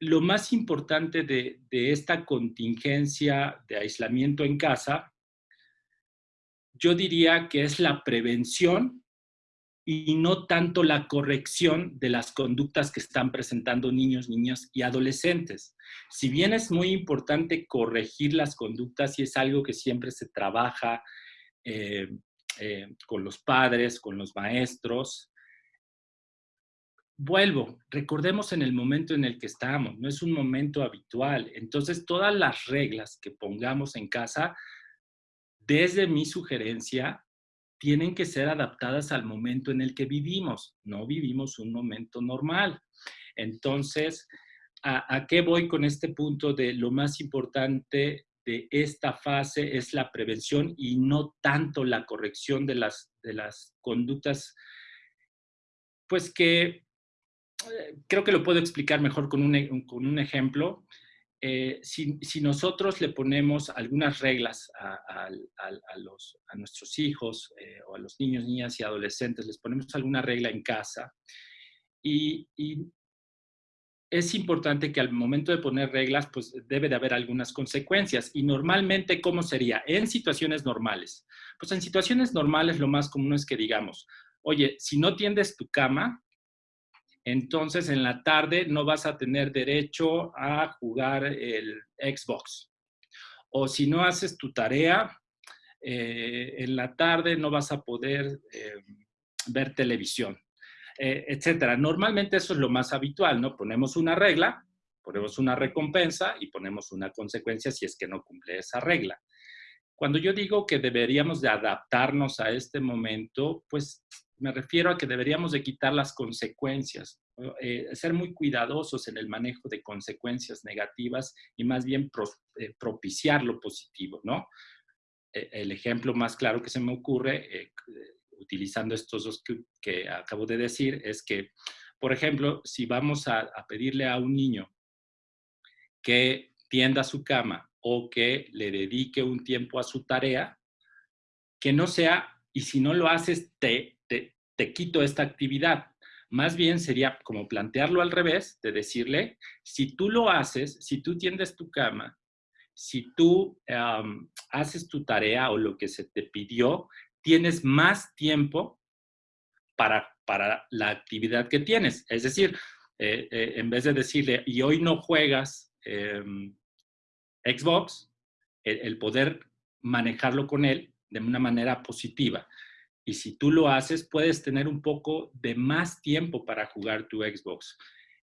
lo más importante de, esta contingencia de aislamiento en casa, yo diría que es la prevención y no tanto la corrección de las conductas que están presentando niños, niñas y adolescentes. Si bien es muy importante corregir las conductas y es algo que siempre se trabaja eh, eh, con los padres, con los maestros, vuelvo, recordemos en el momento en el que estamos, no es un momento habitual. Entonces, todas las reglas que pongamos en casa, desde mi sugerencia, tienen que ser adaptadas al momento en el que vivimos. No vivimos un momento normal. Entonces, ¿a, qué voy con este punto de lo más importante de esta fase es la prevención y no tanto la corrección de las, de las conductas, pues que creo que lo puedo explicar mejor con un, e, con un ejemplo. Eh, si, si, nosotros le ponemos algunas reglas a, a, los, a nuestros hijos eh, o a los niños, niñas y adolescentes, les ponemos alguna regla en casa y, y, es importante que al momento de poner reglas, pues debe de haber algunas consecuencias. Y normalmente, ¿cómo sería? En situaciones normales. Pues en situaciones normales lo más común es que digamos, oye, si no tiendes tu cama, entonces en la tarde no vas a tener derecho a jugar el Xbox. O si no haces tu tarea, eh, en la tarde no vas a poder eh, ver televisión, eh, etcétera. Normalmente eso es lo más habitual, ¿no? Ponemos una regla, ponemos una recompensa y ponemos una consecuencia si es que no cumple esa regla. Cuando yo digo que deberíamos de adaptarnos a este momento, pues me refiero a que deberíamos de quitar las consecuencias, eh, ser muy cuidadosos en el manejo de consecuencias negativas y más bien eh, propiciar lo positivo, ¿no? E, el ejemplo más claro que se me ocurre, eh, utilizando estos dos que, acabo de decir, es que, por ejemplo, si vamos a, a pedirle a un niño que tienda su cama o que le dedique un tiempo a su tarea, que no sea, y si no lo haces, te te quito esta actividad. Más bien sería como plantearlo al revés, de decirle, si tú lo haces, si tú tiendes tu cama, si tú haces tu tarea o lo que se te pidió, tienes más tiempo para, para la actividad que tienes. Es decir, eh, eh, en vez de decirle, y hoy no juegas em, Xbox, el poder manejarlo con él de una manera positiva. Y si tú lo haces, puedes tener un poco de más tiempo para jugar tu Xbox.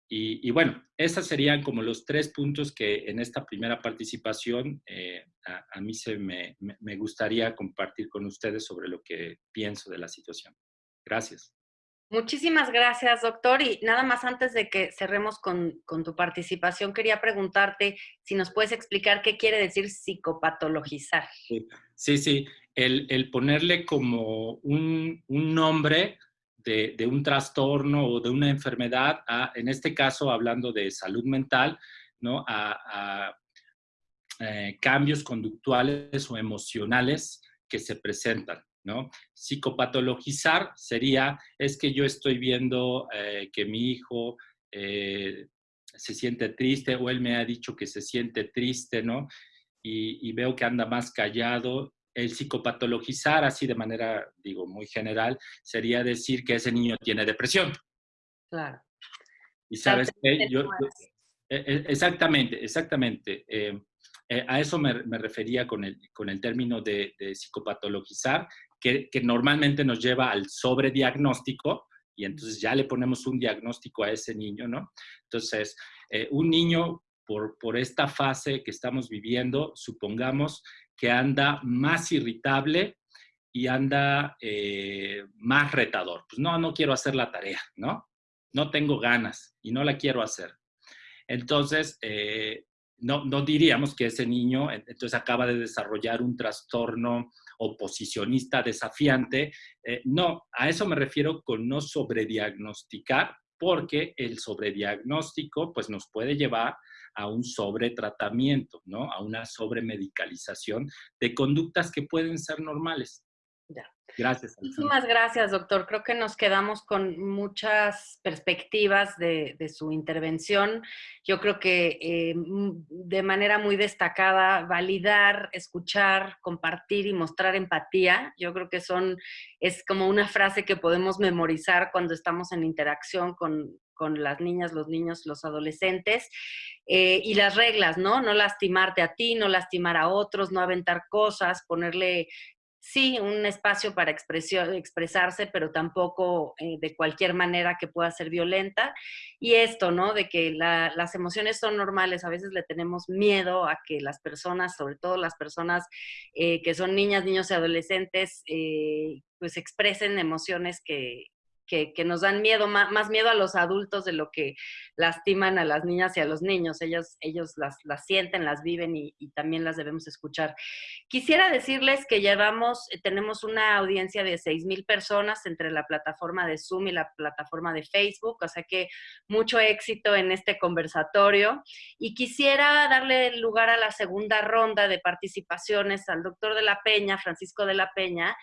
Y, bueno, esos serían como los tres puntos que en esta primera participación eh, a, mí se me, me, gustaría compartir con ustedes sobre lo que pienso de la situación. Gracias. Muchísimas gracias, doctor. Y nada más antes de que cerremos con, con tu participación, quería preguntarte si nos puedes explicar qué quiere decir psicopatologizar. Sí, sí el, ponerle como un, nombre de, un trastorno o de una enfermedad, en este caso hablando de salud mental, ¿no? a, eh, cambios conductuales o emocionales que se presentan. ¿no? Psicopatologizar sería, es que yo estoy viendo eh, que mi hijo eh, se siente triste o él me ha dicho que se siente triste, ¿no? Y, veo que anda más callado el psicopatologizar así de manera, digo, muy general, sería decir que ese niño tiene depresión. Claro. Y sabes que yo, e, exactamente, exactamente. Eh, eh, a eso me, refería con el, con el término de, psicopatologizar, que, que, normalmente nos lleva al sobrediagnóstico y entonces ya le ponemos un diagnóstico a ese niño, ¿no? Entonces, eh, un niño por, por esta fase que estamos viviendo, supongamos que anda más irritable y anda eh, más retador. Pues no, no quiero hacer la tarea, ¿no? No tengo ganas y no la quiero hacer. Entonces, eh, no, no, diríamos que ese niño entonces acaba de desarrollar un trastorno oposicionista desafiante. Eh, no, a eso me refiero con no sobrediagnosticar, porque el sobrediagnóstico pues nos puede llevar a un sobretratamiento, ¿no? A una sobremedicalización de conductas que pueden ser normales. Ya. Gracias. Muchísimas gracias, doctor. Creo que nos quedamos con muchas perspectivas de, su intervención. Yo creo que eh, de manera muy destacada, validar, escuchar, compartir y mostrar empatía, yo creo que son, es como una frase que podemos memorizar cuando estamos en interacción con, con las niñas, los niños, los adolescentes, eh, y las reglas, ¿no? No lastimarte a ti, no lastimar a otros, no aventar cosas, ponerle, sí, un espacio para expresarse, pero tampoco eh, de cualquier manera que pueda ser violenta. Y esto, ¿no? De que las emociones son normales, a veces le tenemos miedo a que las personas, sobre todo las personas eh, que son niñas, niños y adolescentes, pues expresen emociones que, que, nos dan miedo, más, miedo a los adultos de lo que lastiman a las niñas y a los niños. Ellos, ellos las, las sienten, las viven y, también las debemos escuchar. Quisiera decirles que llevamos, eh, tenemos una audiencia de 6,000 personas entre la plataforma de Zoom y la plataforma de Facebook, o sea que mucho éxito en este conversatorio. Y quisiera darle lugar a la segunda ronda de participaciones al doctor de la Peña, Francisco de la Peña,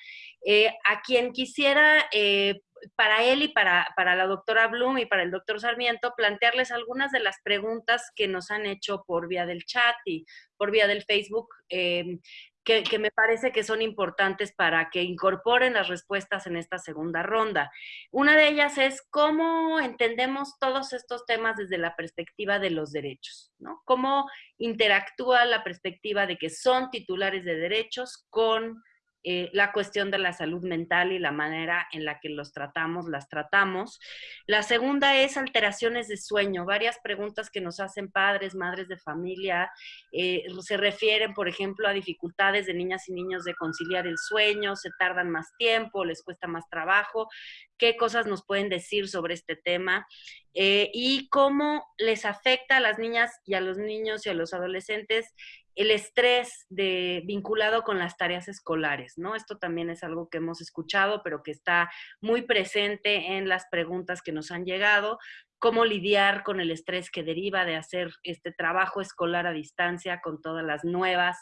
eh, a quien quisiera eh, para él y para, la doctora Bloom y para el doctor Sarmiento, plantearles algunas de las preguntas que nos han hecho por vía del chat y por vía del Facebook, eh, que, que, me parece que son importantes para que incorporen las respuestas en esta segunda ronda. Una de ellas es cómo entendemos todos estos temas desde la perspectiva de los derechos, ¿no? Cómo interactúa la perspectiva de que son titulares de derechos con eh, la cuestión de la salud mental y la manera en la que los tratamos, las tratamos. La segunda es alteraciones de sueño. Varias preguntas que nos hacen padres, madres de familia, eh, se refieren, por ejemplo, a dificultades de niñas y niños de conciliar el sueño, se tardan más tiempo, les cuesta más trabajo. ¿Qué cosas nos pueden decir sobre este tema? Eh, y cómo les afecta a las niñas y a los niños y a los adolescentes el estrés de, vinculado con las tareas escolares, ¿no? Esto también es algo que hemos escuchado, pero que está muy presente en las preguntas que nos han llegado, cómo lidiar con el estrés que deriva de hacer este trabajo escolar a distancia con todas las nuevas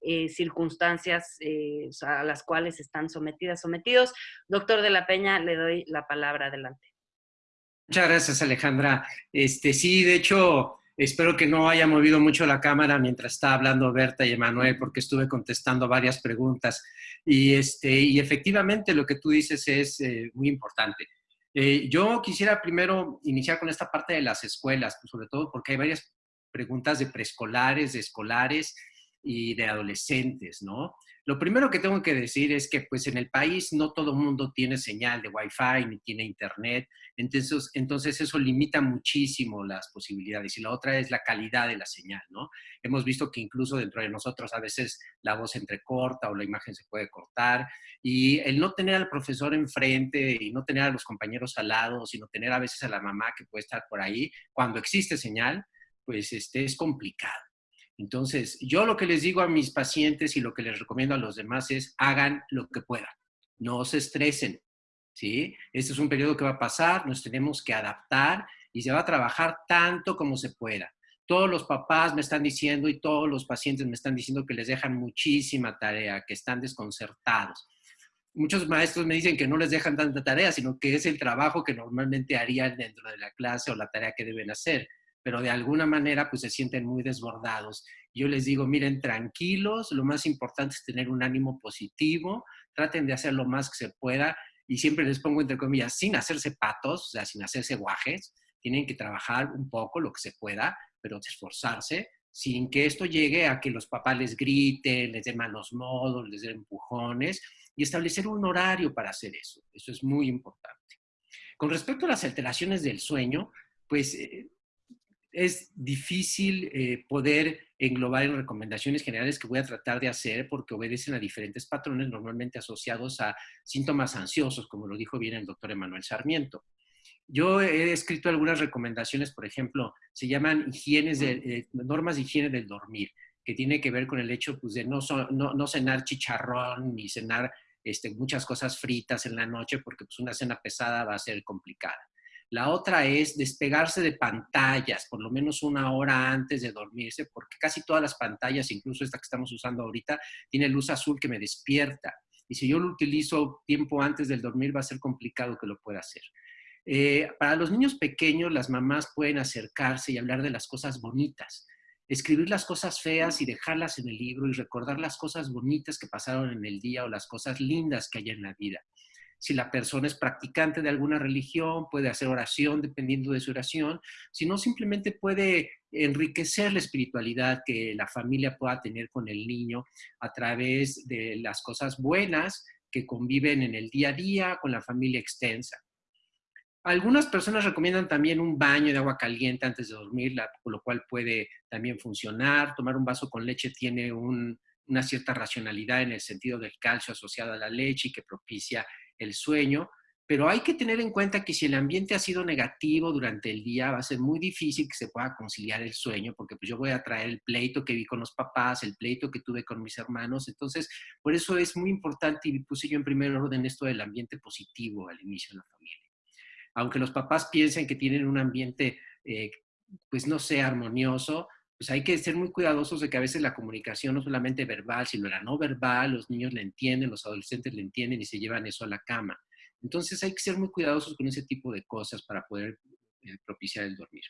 eh, circunstancias eh, a las cuales están sometidas, sometidos. Doctor de la Peña, le doy la palabra adelante. Muchas gracias, Alejandra. Este, sí, de hecho, Espero que no haya movido mucho la cámara mientras estaba hablando Berta y Emanuel, porque estuve contestando varias preguntas. Y, este, y efectivamente lo que tú dices es eh, muy importante. Eh, yo quisiera primero iniciar con esta parte de las escuelas, pues, sobre todo porque hay varias preguntas de preescolares, de escolares y de adolescentes, ¿no? Lo primero que tengo que decir es que pues en el país no todo mundo tiene señal de Wi-Fi ni tiene internet, entonces, entonces eso limita muchísimo las posibilidades. Y la otra es la calidad de la señal, ¿no? Hemos visto que incluso dentro de nosotros a veces la voz entrecorta o la imagen se puede cortar y el no tener al profesor enfrente y no tener a los compañeros al lado, sino tener a veces a la mamá que puede estar por ahí, cuando existe señal, pues este, es complicado. Entonces, yo lo que les digo a mis pacientes y lo que les recomiendo a los demás es hagan lo que puedan, no se estresen, ¿sí? Este es un periodo que va a pasar, nos tenemos que adaptar y se va a trabajar tanto como se pueda. Todos los papás me están diciendo y todos los pacientes me están diciendo que les dejan muchísima tarea, que están desconcertados. Muchos maestros me dicen que no les dejan tanta tarea, sino que es el trabajo que normalmente harían dentro de la clase o la tarea que deben hacer pero de alguna manera pues se sienten muy desbordados. Yo les digo, miren, tranquilos, lo más importante es tener un ánimo positivo, traten de hacer lo más que se pueda y siempre les pongo entre comillas, sin hacerse patos, o sea, sin hacerse guajes, tienen que trabajar un poco lo que se pueda, pero esforzarse sin que esto llegue a que los papás les griten, les den malos modos, les den empujones y establecer un horario para hacer eso. Eso es muy importante. Con respecto a las alteraciones del sueño, pues eh, es difícil eh, poder englobar en recomendaciones generales que voy a tratar de hacer porque obedecen a diferentes patrones normalmente asociados a síntomas ansiosos, como lo dijo bien el doctor Emanuel Sarmiento. Yo he escrito algunas recomendaciones, por ejemplo, se llaman higienes de, eh, normas de higiene del dormir, que tiene que ver con el hecho pues, de no, no, cenar chicharrón ni cenar este, muchas cosas fritas en la noche, porque pues, una cena pesada va a ser complicada. La otra es despegarse de pantallas, por lo menos una hora antes de dormirse, porque casi todas las pantallas, incluso esta que estamos usando ahorita, tiene luz azul que me despierta. Y si yo lo utilizo tiempo antes del dormir, va a ser complicado que lo pueda hacer. Eh, para los niños pequeños, las mamás pueden acercarse y hablar de las cosas bonitas, escribir las cosas feas y dejarlas en el libro y recordar las cosas bonitas que pasaron en el día o las cosas lindas que hay en la vida si la persona es practicante de alguna religión, puede hacer oración dependiendo de su oración, sino simplemente puede enriquecer la espiritualidad que la familia pueda tener con el niño a través de las cosas buenas que conviven en el día a día con la familia extensa. Algunas personas recomiendan también un baño de agua caliente antes de dormir, por lo cual puede también funcionar. Tomar un vaso con leche tiene una cierta racionalidad en el sentido del calcio asociado a la leche y que propicia el sueño, pero hay que tener en cuenta que si el ambiente ha sido negativo durante el día, va a ser muy difícil que se pueda conciliar el sueño, porque pues yo voy a traer el pleito que vi con los papás, el pleito que tuve con mis hermanos. Entonces, por eso es muy importante y puse yo en primer orden esto del ambiente positivo al inicio de la familia. Aunque los papás piensen que tienen un ambiente, eh, pues no sé, armonioso, pues hay que ser muy cuidadosos de que a veces la comunicación no solamente verbal, sino la no verbal, los niños le entienden, los adolescentes le entienden y se llevan eso a la cama. Entonces hay que ser muy cuidadosos con ese tipo de cosas para poder eh, propiciar el dormir.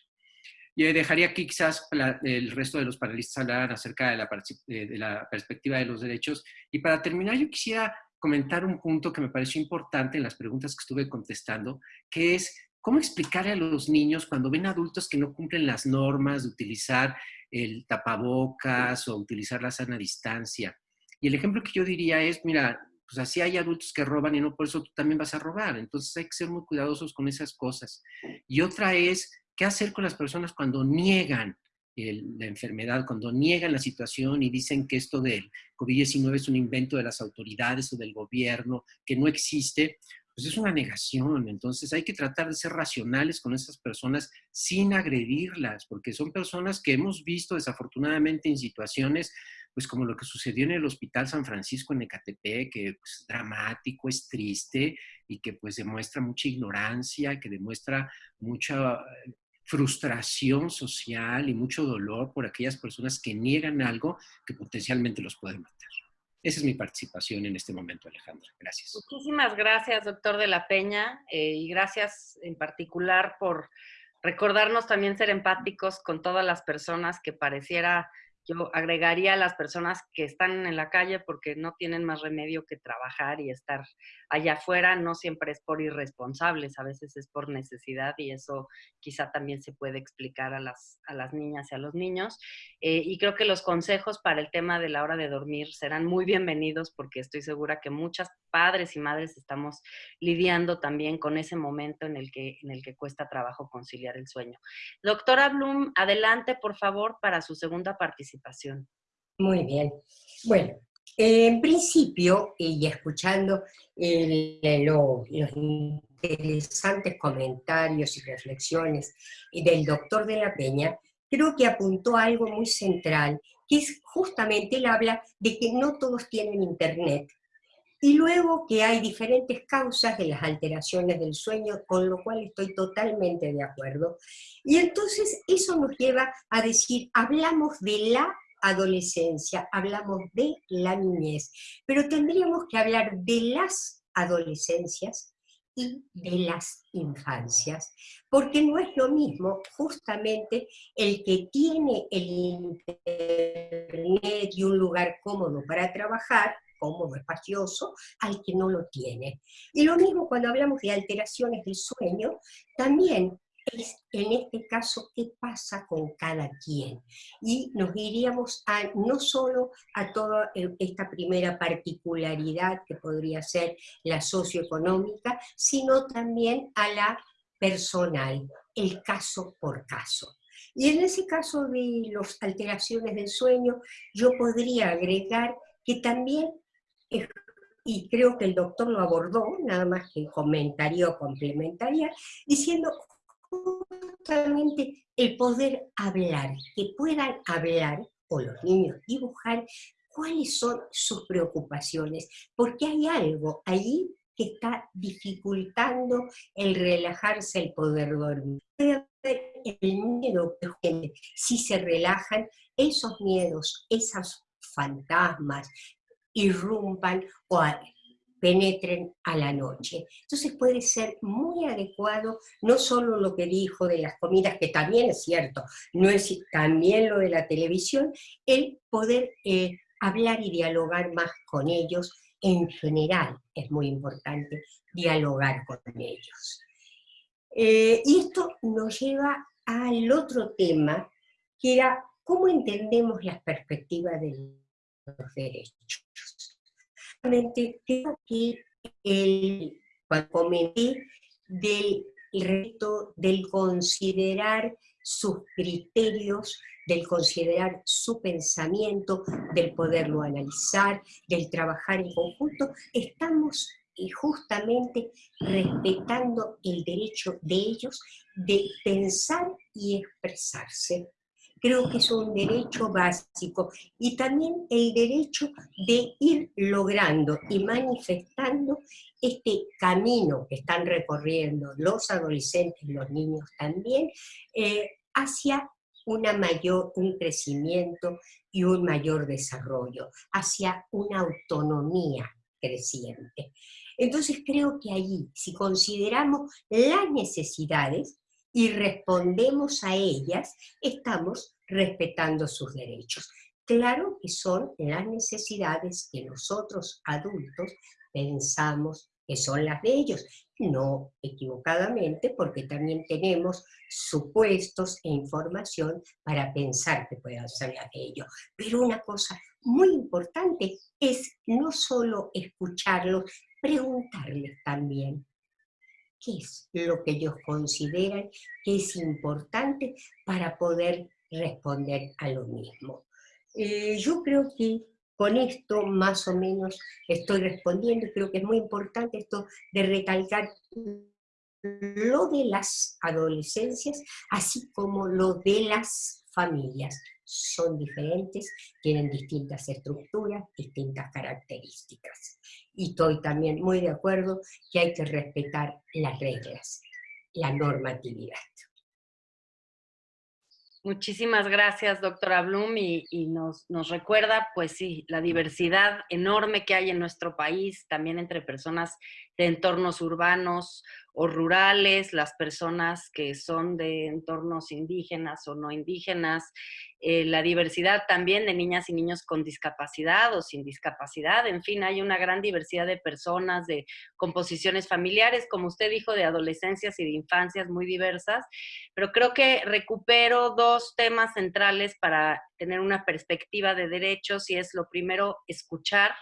Yo dejaría aquí quizás el resto de los panelistas hablar acerca de la, de la perspectiva de los derechos. Y para terminar, yo quisiera comentar un punto que me pareció importante en las preguntas que estuve contestando, que es cómo explicarle a los niños cuando ven adultos que no cumplen las normas de utilizar el tapabocas o utilizar la sana distancia. Y el ejemplo que yo diría es, mira, pues así hay adultos que roban y no por eso tú también vas a robar. Entonces hay que ser muy cuidadosos con esas cosas. Y otra es, ¿qué hacer con las personas cuando niegan la enfermedad, cuando niegan la situación y dicen que esto del COVID-19 es un invento de las autoridades o del gobierno, que no existe? Pues es una negación. Entonces hay que tratar de ser racionales con esas personas sin agredirlas, porque son personas que hemos visto desafortunadamente en situaciones pues como lo que sucedió en el Hospital San Francisco en Ecatepec, que pues, es dramático, es triste y que pues demuestra mucha ignorancia, que demuestra mucha frustración social y mucho dolor por aquellas personas que niegan algo que potencialmente los puede matar. Esa es mi participación en este momento, Alejandra. Gracias. Muchísimas gracias, doctor de la Peña, eh, y gracias en particular por recordarnos también ser empáticos con todas las personas que pareciera yo agregaría a las personas que están en la calle porque no tienen más remedio que trabajar y estar allá afuera, no siempre es por irresponsables, a veces es por necesidad y eso quizá también se puede explicar a las, a las niñas y a los niños. Eh, y creo que los consejos para el tema de la hora de dormir serán muy bienvenidos porque estoy segura que muchas padres y madres estamos lidiando también con ese momento en el que, en el que cuesta trabajo conciliar el sueño. Doctora Bloom, adelante por favor para su segunda participación. Muy bien. Bueno, en principio, y escuchando los interesantes comentarios y reflexiones del doctor de la Peña, creo que apuntó algo muy central, que es justamente, él habla de que no todos tienen internet, y luego que hay diferentes causas de las alteraciones del sueño, con lo cual estoy totalmente de acuerdo. Y entonces eso nos lleva a decir, hablamos de la adolescencia, hablamos de la niñez, pero tendríamos que hablar de las adolescencias y de las infancias, porque no es lo mismo justamente el que tiene el internet y un lugar cómodo para trabajar, cómodo, espacioso, al que no lo tiene. Y lo mismo cuando hablamos de alteraciones del sueño, también es en este caso qué pasa con cada quien. Y nos iríamos a, no solo a toda eh, esta primera particularidad que podría ser la socioeconómica, sino también a la personal, el caso por caso. Y en ese caso de las alteraciones del sueño, yo podría agregar que también y creo que el doctor lo abordó, nada más que comentario o complementaria, diciendo justamente el poder hablar, que puedan hablar, o los niños dibujar, cuáles son sus preocupaciones, porque hay algo ahí que está dificultando el relajarse, el poder dormir. El miedo que si se relajan, esos miedos, esos fantasmas, irrumpan o penetren a la noche. Entonces puede ser muy adecuado, no solo lo que dijo de las comidas, que también es cierto, no es también lo de la televisión, el poder eh, hablar y dialogar más con ellos en general es muy importante dialogar con ellos. Eh, y esto nos lleva al otro tema, que era cómo entendemos las perspectivas del los derechos. Creo que el, cuando comenté del reto del considerar sus criterios, del considerar su pensamiento, del poderlo analizar, del trabajar en conjunto, estamos eh, justamente respetando el derecho de ellos de pensar y expresarse creo que es un derecho básico y también el derecho de ir logrando y manifestando este camino que están recorriendo los adolescentes y los niños también eh, hacia una mayor, un crecimiento y un mayor desarrollo, hacia una autonomía creciente. Entonces creo que allí, si consideramos las necesidades y respondemos a ellas, estamos respetando sus derechos. Claro que son las necesidades que nosotros adultos pensamos, que son las de ellos, no equivocadamente, porque también tenemos supuestos e información para pensar que puedan ser las de ellos. Pero una cosa muy importante es no solo escucharlos, preguntarles también qué es lo que ellos consideran que es importante para poder responder a lo mismo. Eh, yo creo que con esto más o menos estoy respondiendo, creo que es muy importante esto de recalcar lo de las adolescencias, así como lo de las familias. Son diferentes, tienen distintas estructuras, distintas características. Y estoy también muy de acuerdo que hay que respetar las reglas, la normatividad. Muchísimas gracias, doctora Blum, y, nos, nos, recuerda, pues sí, la diversidad enorme que hay en nuestro país, también entre personas de entornos urbanos o rurales, las personas que son de entornos indígenas o no indígenas, eh, la diversidad también de niñas y niños con discapacidad o sin discapacidad, en fin, hay una gran diversidad de personas, de composiciones familiares, como usted dijo, de adolescencias y de infancias muy diversas, pero creo que recupero dos temas centrales para tener una perspectiva de derechos y es lo primero, escuchar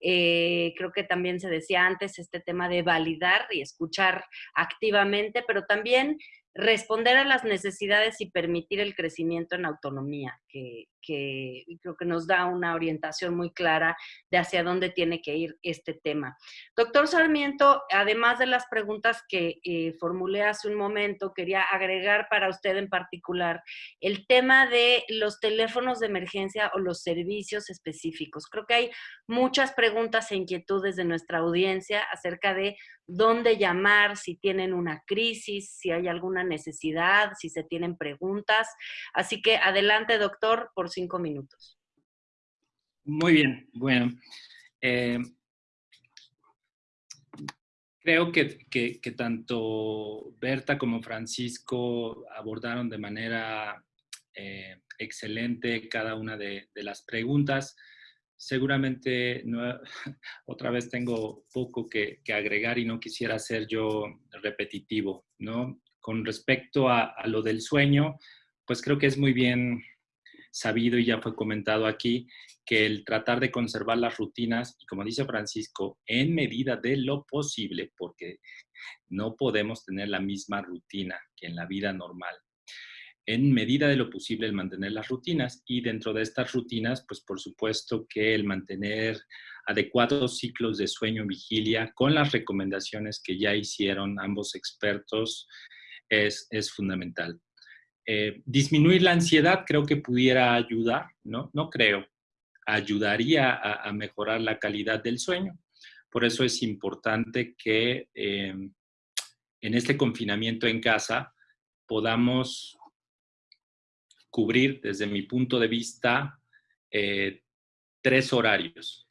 eh, creo que también se decía antes este tema de validar y escuchar activamente, pero también responder a las necesidades y permitir el crecimiento en autonomía, que, creo que nos da una orientación muy clara de hacia dónde tiene que ir este tema. Doctor Sarmiento, además de las preguntas que eh, formulé hace un momento, quería agregar para usted en particular el tema de los teléfonos de emergencia o los servicios específicos. Creo que hay muchas preguntas e inquietudes de nuestra audiencia acerca de dónde llamar, si tienen una crisis, si hay alguna necesidad, si se tienen preguntas. Así que adelante, doctor, por cinco minutos. Muy bien, bueno. Eh, creo que, tanto Berta como Francisco abordaron de manera eh, excelente cada una de las preguntas seguramente no, otra vez tengo poco que, agregar y no quisiera ser yo repetitivo, ¿no? Con respecto a, lo del sueño, pues creo que es muy bien sabido y ya fue comentado aquí que el tratar de conservar las rutinas, y como dice Francisco, en medida de lo posible, porque no podemos tener la misma rutina que en la vida normal, en medida de lo posible el mantener las rutinas y dentro de estas rutinas, pues por supuesto que el mantener adecuados ciclos de sueño vigilia con las recomendaciones que ya hicieron ambos expertos es, fundamental. Eh, disminuir la ansiedad creo que pudiera ayudar, ¿no? No creo. Ayudaría a, mejorar la calidad del sueño. Por eso es importante que eh, en este confinamiento en casa podamos cubrir desde mi punto de vista eh, tres horarios.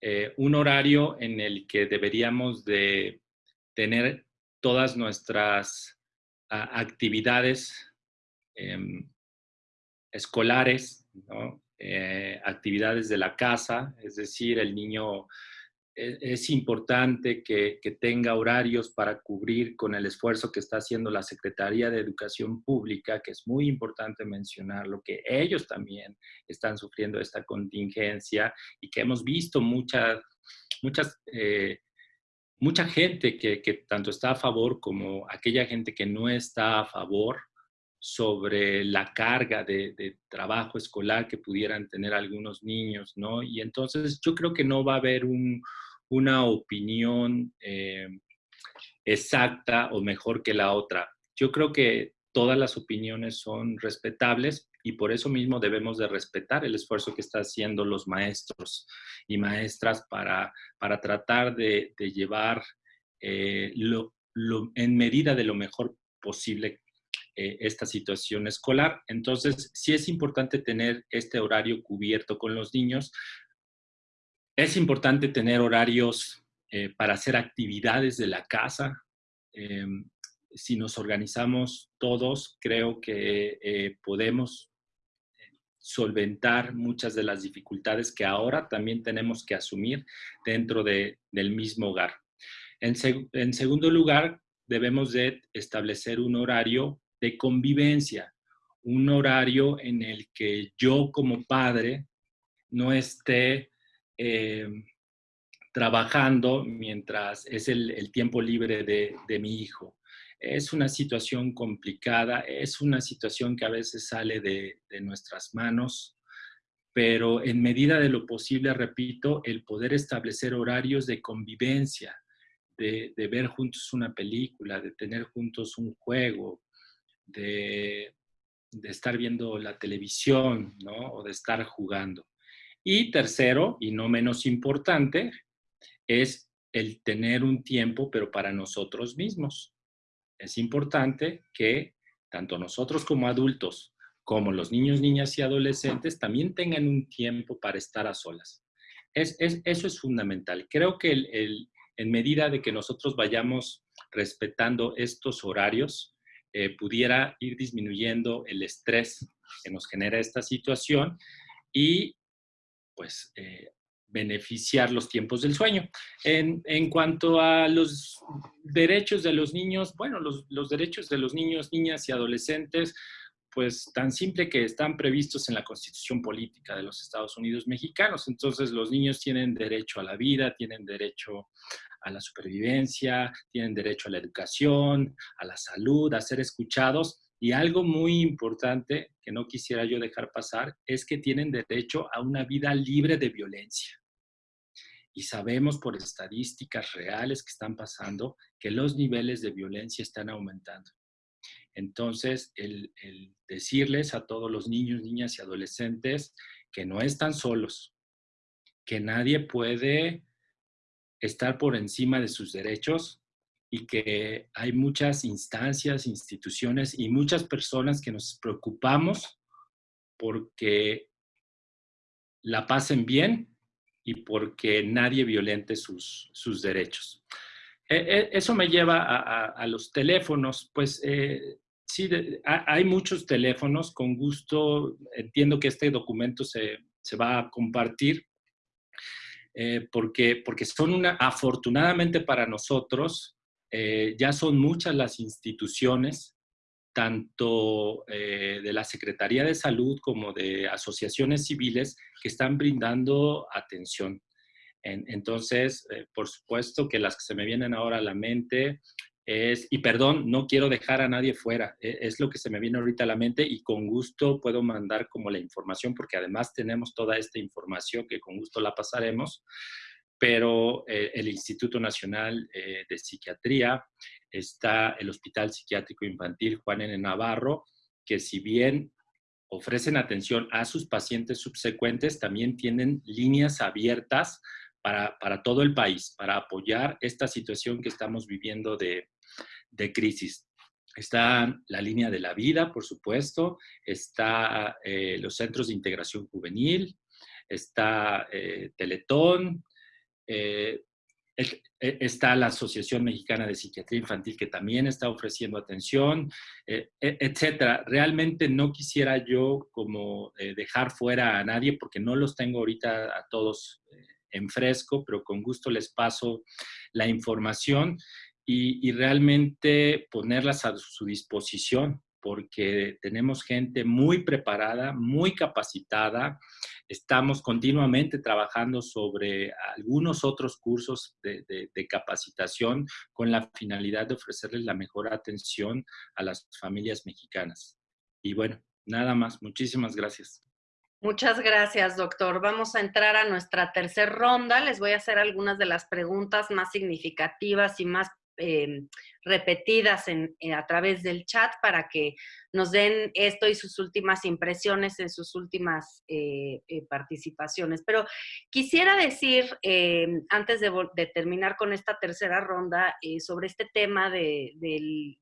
Eh, un horario en el que deberíamos de tener todas nuestras actividades em, escolares, eh, actividades de la casa, es decir, el niño e-, es importante que, tenga horarios para cubrir con el esfuerzo que está haciendo la Secretaría de Educación Pública, que es muy importante mencionarlo, que ellos también están sufriendo esta contingencia y que hemos visto muchas, muchas, eh, mucha gente que, tanto está a favor como aquella gente que no está a favor sobre la carga de, trabajo escolar que pudieran tener algunos niños, ¿no? Y entonces yo creo que no va a haber un, una opinión eh, exacta o mejor que la otra. Yo creo que todas las opiniones son respetables y por eso mismo debemos de respetar el esfuerzo que están haciendo los maestros y maestras para, para tratar de, llevar eh, en medida de lo mejor posible eh, esta situación escolar. Entonces, sí es importante tener este horario cubierto con los niños, es importante tener horarios eh, para hacer actividades de la casa. Em, si nos organizamos todos, creo que eh, podemos solventar muchas de las dificultades que ahora también tenemos que asumir dentro del mismo hogar. En, en segundo lugar, debemos de establecer un horario de convivencia, un horario en el que yo como padre no esté eh, trabajando mientras es el, tiempo libre de, mi hijo. Es una situación complicada, es una situación que a veces sale de, nuestras manos, pero en medida de lo posible, repito, el poder establecer horarios de convivencia, de, de ver juntos una película, de tener juntos un juego, de, estar viendo la televisión, ¿no? O de estar jugando. Y tercero, y no menos importante, es el tener un tiempo, pero para nosotros mismos. Es importante que tanto nosotros como adultos, como los niños, niñas y adolescentes, también tengan un tiempo para estar a solas. Es, eso es fundamental. Creo que en medida de que nosotros vayamos respetando estos horarios, eh, pudiera ir disminuyendo el estrés que nos genera esta situación y pues eh, beneficiar los tiempos del sueño. En, cuanto a los derechos de los niños, bueno, los, los derechos de los niños, niñas y adolescentes, pues tan simple que están previstos en la Constitución Política de los Estados Unidos Mexicanos. Entonces los niños tienen derecho a la vida, tienen derecho a la supervivencia, tienen derecho a la educación, a la salud, a ser escuchados. Y algo muy importante que no quisiera yo dejar pasar es que tienen derecho a una vida libre de violencia. Y sabemos por estadísticas reales que están pasando que los niveles de violencia están aumentando. Entonces, el, decirles a todos los niños, niñas y adolescentes que no están solos, que nadie puede estar por encima de sus derechos y que hay muchas instancias, instituciones y muchas personas que nos preocupamos porque la pasen bien y porque nadie violente sus, sus derechos. E, e, eso me lleva a, los teléfonos. Pues eh, sí, hay muchos teléfonos. Con gusto entiendo que este documento se, se va a compartir eh, porque, porque son una, afortunadamente para nosotros, eh, ya son muchas las instituciones, tanto eh, de la Secretaría de Salud como de asociaciones civiles, que están brindando atención. entonces, por supuesto que las que se me vienen ahora a la mente es, y perdón, no quiero dejar a nadie fuera, e, es lo que se me viene ahorita a la mente y con gusto puedo mandar como la información, porque además tenemos toda esta información que con gusto la pasaremos, pero eh, el Instituto Nacional eh, de Psiquiatría, está el Hospital Psiquiátrico Infantil Juan N. Navarro, que si bien ofrecen atención a sus pacientes subsecuentes, también tienen líneas abiertas para, para, todo el país, para apoyar esta situación que estamos viviendo de, de crisis. Está la línea de la vida, por supuesto, está eh, los centros de integración juvenil, está eh, Teletón, eh, e, está la Asociación Mexicana de Psiquiatría Infantil que también está ofreciendo atención, e, etcétera. Realmente no quisiera yo como dejar fuera a nadie porque no los tengo ahorita a todos en fresco, pero con gusto les paso la información y, realmente ponerlas a su disposición porque tenemos gente muy preparada, muy capacitada. Estamos continuamente trabajando sobre algunos otros cursos de, capacitación con la finalidad de ofrecerles la mejor atención a las familias mexicanas. Y bueno, nada más. Muchísimas gracias. Muchas gracias, doctor. Vamos a entrar a nuestra tercera ronda. Les voy a hacer algunas de las preguntas más significativas y más eh, repetidas eh, a través del chat para que nos den esto y sus últimas impresiones en sus últimas eh, eh, participaciones. Pero quisiera decir, antes de, terminar con esta tercera ronda, sobre este tema del,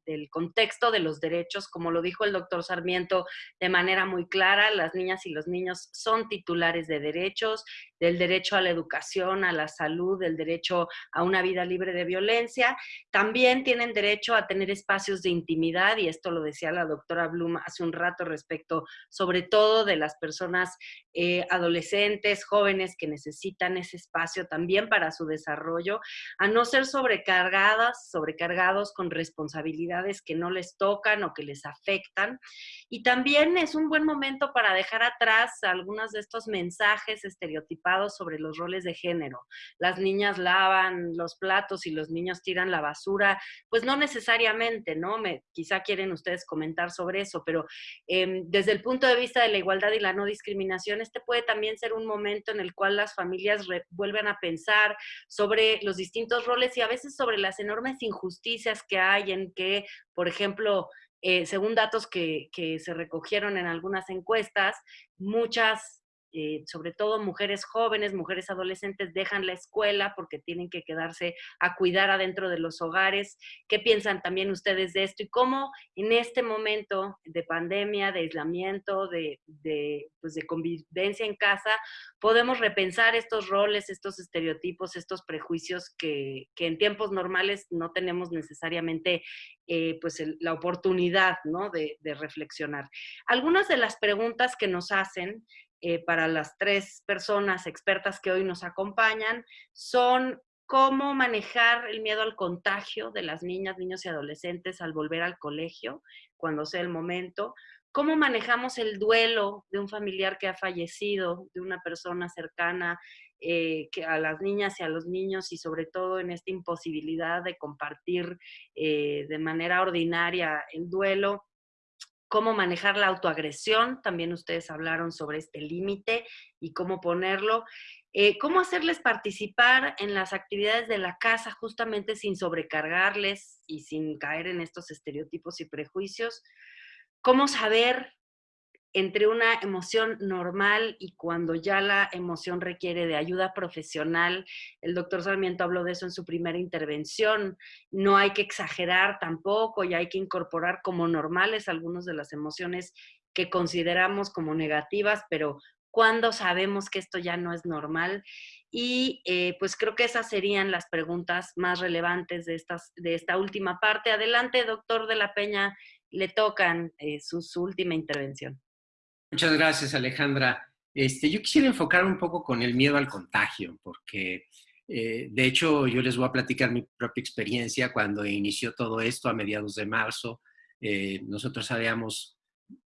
del, contexto de los derechos, como lo dijo el doctor Sarmiento de manera muy clara, las niñas y los niños son titulares de derechos, del derecho a la educación, a la salud, del derecho a una vida libre de violencia. También tienen tienen derecho a tener espacios de intimidad, y esto lo decía la doctora Blum hace un rato respecto, sobre todo de las personas eh, adolescentes, jóvenes que necesitan ese espacio también para su desarrollo, a no ser sobrecargadas, sobrecargados con responsabilidades que no les tocan o que les afectan. Y también es un buen momento para dejar atrás algunos de estos mensajes estereotipados sobre los roles de género. Las niñas lavan los platos y los niños tiran la basura, pues no necesariamente, ¿no? Me, quizá quieren ustedes comentar sobre eso, pero em, desde el punto de vista de la igualdad y la no discriminación, este puede también ser un momento en el cual las familias vuelven a pensar sobre los distintos roles y a veces sobre las enormes injusticias que hay en que, por ejemplo, eh, según datos que, que, se recogieron en algunas encuestas, muchas eh, sobre todo mujeres jóvenes, mujeres adolescentes, dejan la escuela porque tienen que quedarse a cuidar adentro de los hogares. ¿Qué piensan también ustedes de esto? Y cómo en este momento de pandemia, de aislamiento, de, pues de convivencia en casa, podemos repensar estos roles, estos estereotipos, estos prejuicios que, en tiempos normales no tenemos necesariamente eh, pues la oportunidad ¿no? de, de reflexionar. Algunas de las preguntas que nos hacen eh, para las tres personas expertas que hoy nos acompañan son cómo manejar el miedo al contagio de las niñas, niños y adolescentes al volver al colegio, cuando sea el momento, cómo manejamos el duelo de un familiar que ha fallecido, de una persona cercana eh, que a las niñas y a los niños y sobre todo en esta imposibilidad de compartir eh, de manera ordinaria el duelo cómo manejar la autoagresión, también ustedes hablaron sobre este límite y cómo ponerlo, eh, cómo hacerles participar en las actividades de la casa justamente sin sobrecargarles y sin caer en estos estereotipos y prejuicios, cómo saber entre una emoción normal y cuando ya la emoción requiere de ayuda profesional. El doctor Sarmiento habló de eso en su primera intervención. No hay que exagerar tampoco y hay que incorporar como normales algunas de las emociones que consideramos como negativas, pero cuando sabemos que esto ya no es normal. Y eh, pues creo que esas serían las preguntas más relevantes de, estas, de esta última parte. Adelante, doctor de la Peña, le tocan eh, su última intervención. Muchas gracias, Alejandra. Este, yo quisiera enfocar un poco con el miedo al contagio, porque eh, de hecho yo les voy a platicar mi propia experiencia cuando inició todo esto a mediados de marzo. Eh, nosotros habíamos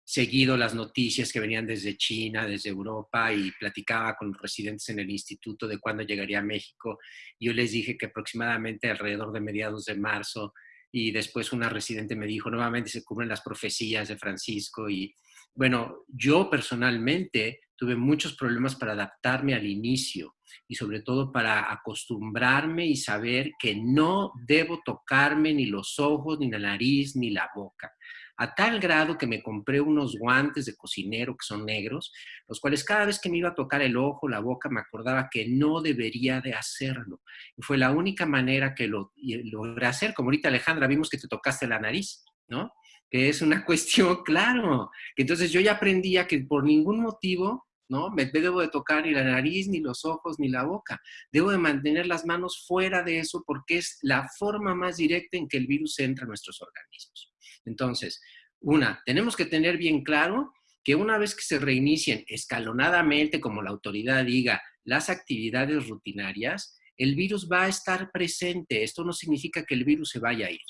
seguido las noticias que venían desde China, desde Europa, y platicaba con los residentes en el instituto de cuándo llegaría a México. Yo les dije que aproximadamente alrededor de mediados de marzo, y después una residente me dijo, nuevamente se cubren las profecías de Francisco, y bueno, yo personalmente tuve muchos problemas para adaptarme al inicio y sobre todo para acostumbrarme y saber que no debo tocarme ni los ojos, ni la nariz, ni la boca. A tal grado que me compré unos guantes de cocinero que son negros, los cuales cada vez que me iba a tocar el ojo, la boca, me acordaba que no debería de hacerlo. Y fue la única manera que lo logré hacer. Como ahorita Alejandra vimos que te tocaste la nariz, ¿no? Que es una cuestión, claro, que entonces yo ya aprendía que por ningún motivo, ¿no? Me debo de tocar ni la nariz, ni los ojos, ni la boca. Debo de mantener las manos fuera de eso porque es la forma más directa en que el virus entra a nuestros organismos. Entonces, una, tenemos que tener bien claro que una vez que se reinicien escalonadamente, como la autoridad diga, las actividades rutinarias, el virus va a estar presente. Esto no significa que el virus se vaya a ir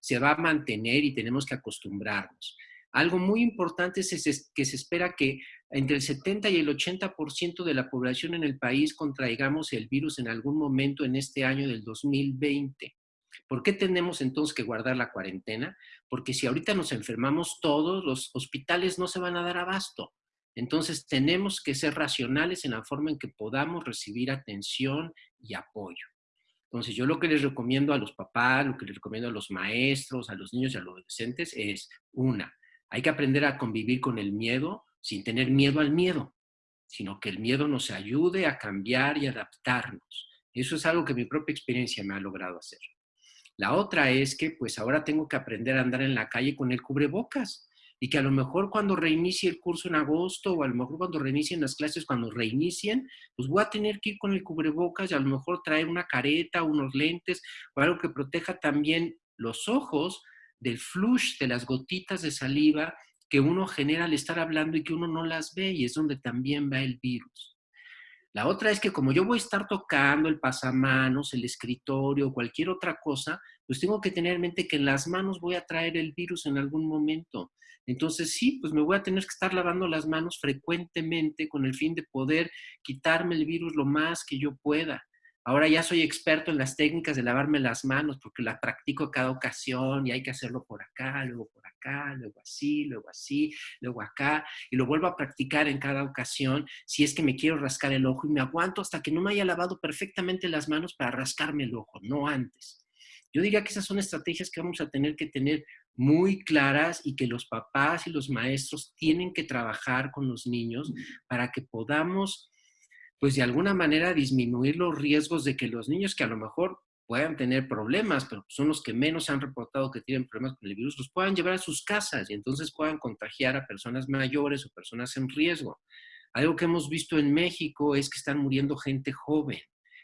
se va a mantener y tenemos que acostumbrarnos. Algo muy importante es que se espera que entre el 70 y el 80% de la población en el país contraigamos el virus en algún momento en este año del 2020. ¿Por qué tenemos entonces que guardar la cuarentena? Porque si ahorita nos enfermamos todos, los hospitales no se van a dar abasto. Entonces tenemos que ser racionales en la forma en que podamos recibir atención y apoyo. Entonces, yo lo que les recomiendo a los papás, lo que les recomiendo a los maestros, a los niños y a los adolescentes es, una, hay que aprender a convivir con el miedo sin tener miedo al miedo, sino que el miedo nos ayude a cambiar y adaptarnos. Eso es algo que mi propia experiencia me ha logrado hacer. La otra es que pues ahora tengo que aprender a andar en la calle con el cubrebocas y que a lo mejor cuando reinicie el curso en agosto o a lo mejor cuando reinicien las clases, cuando reinicien, pues voy a tener que ir con el cubrebocas y a lo mejor traer una careta, unos lentes o algo que proteja también los ojos del flush, de las gotitas de saliva que uno genera al estar hablando y que uno no las ve y es donde también va el virus. La otra es que como yo voy a estar tocando el pasamanos, el escritorio, cualquier otra cosa, pues tengo que tener en mente que en las manos voy a traer el virus en algún momento. Entonces sí, pues me voy a tener que estar lavando las manos frecuentemente con el fin de poder quitarme el virus lo más que yo pueda. Ahora ya soy experto en las técnicas de lavarme las manos porque las practico cada ocasión y hay que hacerlo por acá, luego por acá, luego así, luego así, luego acá, y lo vuelvo a practicar en cada ocasión si es que me quiero rascar el ojo y me aguanto hasta que no me haya lavado perfectamente las manos para rascarme el ojo, no antes. Yo diría que esas son estrategias que vamos a tener que tener muy claras y que los papás y los maestros tienen que trabajar con los niños para que podamos pues de alguna manera disminuir los riesgos de que los niños que a lo mejor puedan tener problemas, pero son los que menos han reportado que tienen problemas con el virus, los puedan llevar a sus casas y entonces puedan contagiar a personas mayores o personas en riesgo. Algo que hemos visto en México es que están muriendo gente joven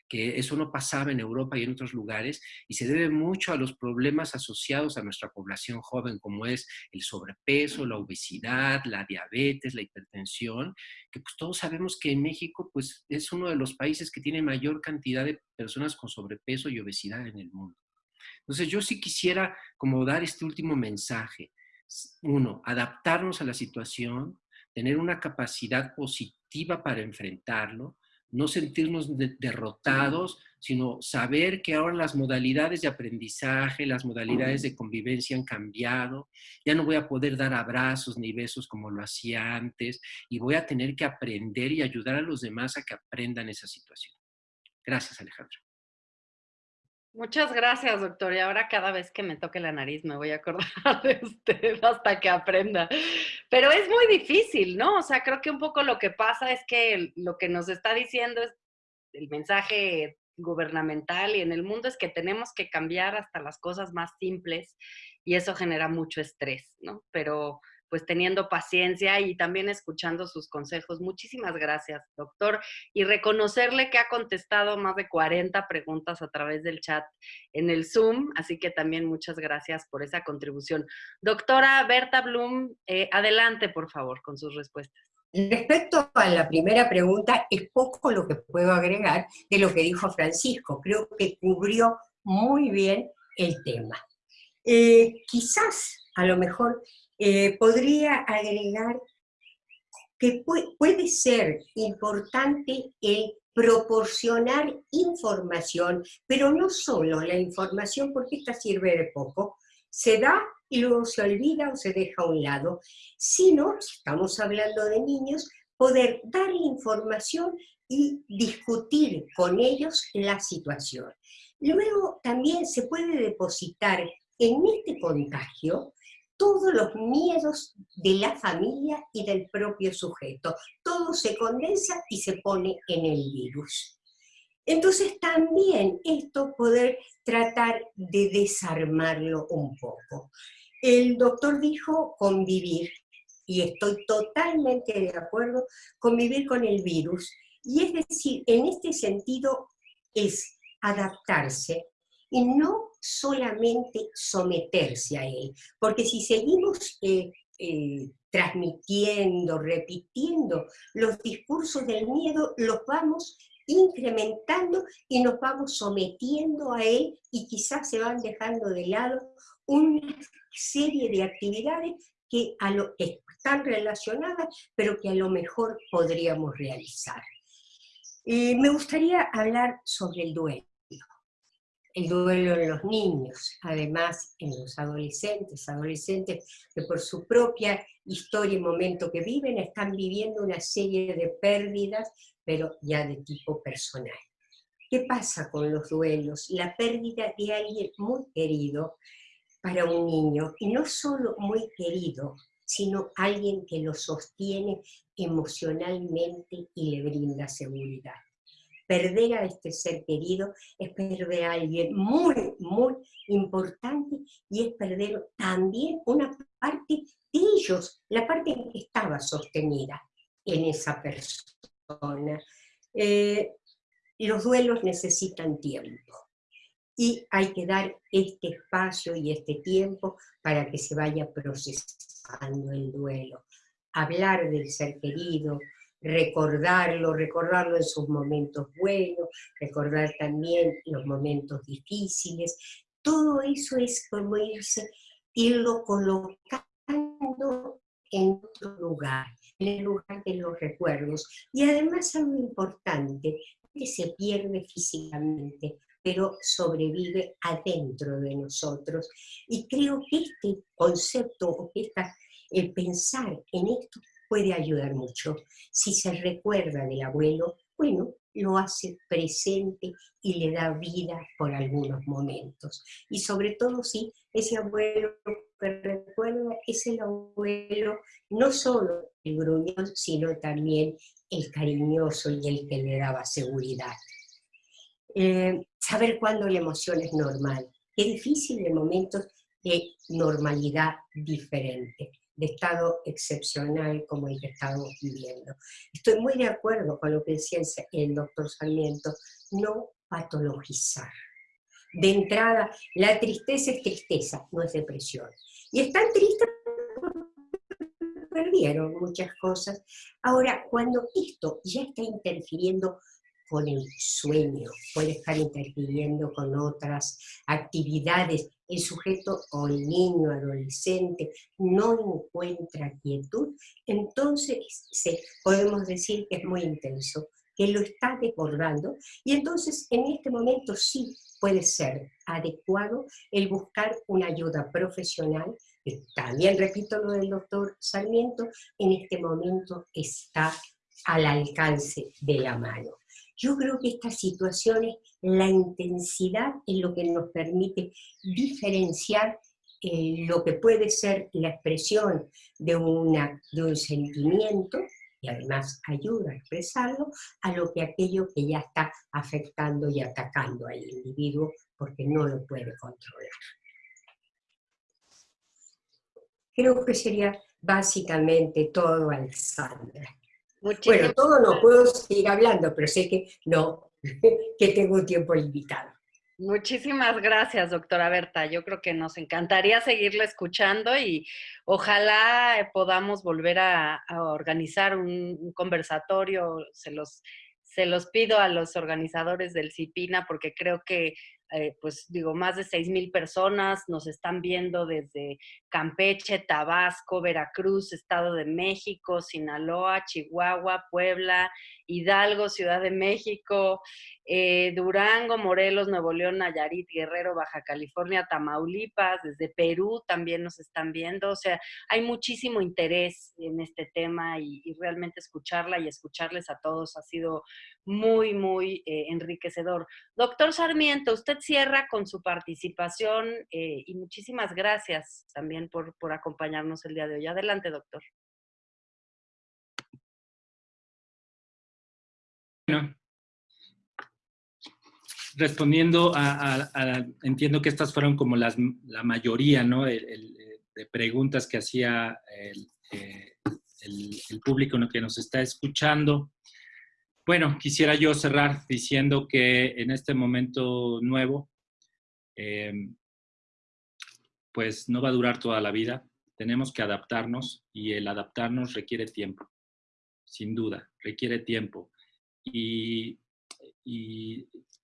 que eso no pasaba en Europa y en otros lugares, y se debe mucho a los problemas asociados a nuestra población joven, como es el sobrepeso, la obesidad, la diabetes, la hipertensión, que pues todos sabemos que en México pues es uno de los países que tiene mayor cantidad de personas con sobrepeso y obesidad en el mundo. Entonces yo sí quisiera como dar este último mensaje. Uno, adaptarnos a la situación, tener una capacidad positiva para enfrentarlo, no sentirnos derrotados, sino saber que ahora las modalidades de aprendizaje, las modalidades de convivencia han cambiado, ya no voy a poder dar abrazos ni besos como lo hacía antes y voy a tener que aprender y ayudar a los demás a que aprendan esa situación. Gracias, Alejandro. Muchas gracias, doctor. Y ahora cada vez que me toque la nariz me voy a acordar de usted hasta que aprenda. Pero es muy difícil, ¿no? O sea, creo que un poco lo que pasa es que lo que nos está diciendo es el mensaje gubernamental y en el mundo es que tenemos que cambiar hasta las cosas más simples y eso genera mucho estrés, ¿no? Pero pues teniendo paciencia y también escuchando sus consejos. Muchísimas gracias, doctor. Y reconocerle que ha contestado más de 40 preguntas a través del chat en el Zoom, así que también muchas gracias por esa contribución. Doctora Berta Blum, eh, adelante, por favor, con sus respuestas. Respecto a la primera pregunta, es poco lo que puedo agregar de lo que dijo Francisco. Creo que cubrió muy bien el tema. Eh, quizás, a lo mejor, eh, podría agregar que puede ser importante el proporcionar información, pero no solo la información, porque esta sirve de poco, se da y luego se olvida o se deja a un lado, sino, si estamos hablando de niños, poder dar información y discutir con ellos la situación. Luego también se puede depositar en este contagio todos los miedos de la familia y del propio sujeto. Todo se condensa y se pone en el virus. Entonces también esto poder tratar de desarmarlo un poco. El doctor dijo convivir, y estoy totalmente de acuerdo, convivir con el virus. Y es decir, en este sentido es adaptarse y no solamente someterse a él, porque si seguimos eh, eh, transmitiendo, repitiendo los discursos del miedo, los vamos incrementando y nos vamos sometiendo a él y quizás se van dejando de lado una serie de actividades que, están relacionadas, pero que a lo mejor podríamos realizar. Eh, me gustaría hablar sobre el duelo el duelo en los niños, además en los adolescentes, adolescentes que por su propia historia y momento que viven están viviendo una serie de pérdidas, pero ya de tipo personal. ¿Qué pasa con los duelos? La pérdida de alguien muy querido para un niño, y no solo muy querido, sino alguien que lo sostiene emocionalmente y le brinda seguridad perder a este ser querido es perder a alguien muy, muy importante y es perder también una parte de ellos, la parte en que estaba sostenida en esa persona. Eh, los duelos necesitan tiempo. y hay que dar este espacio y este tiempo para que se vaya procesando el duelo. Hablar del ser querido, recordarlo, recordarlo en sus momentos buenos, recordar también los momentos difíciles. Todo eso es como irse, irlo colocando en otro lugar, en el lugar de los recuerdos. Y además algo importante, que se pierde físicamente, pero sobrevive adentro de nosotros. Y creo que este concepto, o que el pensar en esto puede ayudar mucho. Si se recuerda del abuelo, bueno, lo hace presente y le da vida por algunos momentos. Y sobre todo si ese abuelo que recuerda es el abuelo, no solo el gruñón, sino también el cariñoso y el que le daba seguridad. Eh, saber cuándo la emoción es normal. Qué difícil en momentos de normalidad diferente de estado excepcional como el que estamos viviendo. Estoy muy de acuerdo con lo que decía el, doctor Sarmiento, no patologizar. De entrada, la tristeza es tristeza, no es depresión. Y están tristes porque perdieron muchas cosas. Ahora, cuando esto ya está interfiriendo con el sueño, puede estar interfiriendo con otras actividades el sujeto o el niño, adolescente, no encuentra quietud, entonces se, podemos decir que es muy intenso, que lo está desbordando, y entonces en este momento sí puede ser adecuado el buscar una ayuda profesional, que también repito lo del doctor Sarmiento, en este momento está al alcance de la mano. Yo creo que estas situaciones, la intensidad es lo que nos permite diferenciar eh, lo que puede ser la expresión de, una, de un sentimiento, y además ayuda a expresarlo, a lo que aquello que ya está afectando y atacando al individuo porque no lo puede controlar. Creo que sería básicamente todo, Alexandra bueno, todo no puedo seguir hablando, pero sé que no, que tengo un tiempo limitado. Muchísimas gracias, doctora Berta. Yo creo que nos encantaría seguirla escuchando y ojalá podamos volver a, organizar un, conversatorio. Se los, se los pido a los organizadores del CIPINA porque creo que eh, pues digo, más de 6 mil personas nos están viendo desde Campeche, Tabasco, Veracruz, Estado de México, Sinaloa, Chihuahua, Puebla, Hidalgo, Ciudad de México, eh, Durango, Morelos, Nuevo León, Nayarit, Guerrero, Baja California, Tamaulipas, desde Perú también nos están viendo. O sea, hay muchísimo interés en este tema y, realmente escucharla y escucharles a todos ha sido muy, muy eh, enriquecedor. Doctor Sarmiento, usted cierra con su participación eh, y muchísimas gracias también por, por acompañarnos el día de hoy. Adelante, doctor. Bueno, respondiendo a, entiendo que estas fueron como las, la mayoría, ¿no? de preguntas que hacía el, eh, el, público que nos está escuchando. Bueno, quisiera yo cerrar diciendo que en este momento nuevo, em, pues no va a durar toda la vida. Tenemos que adaptarnos y el adaptarnos requiere tiempo, sin duda, requiere tiempo. Y,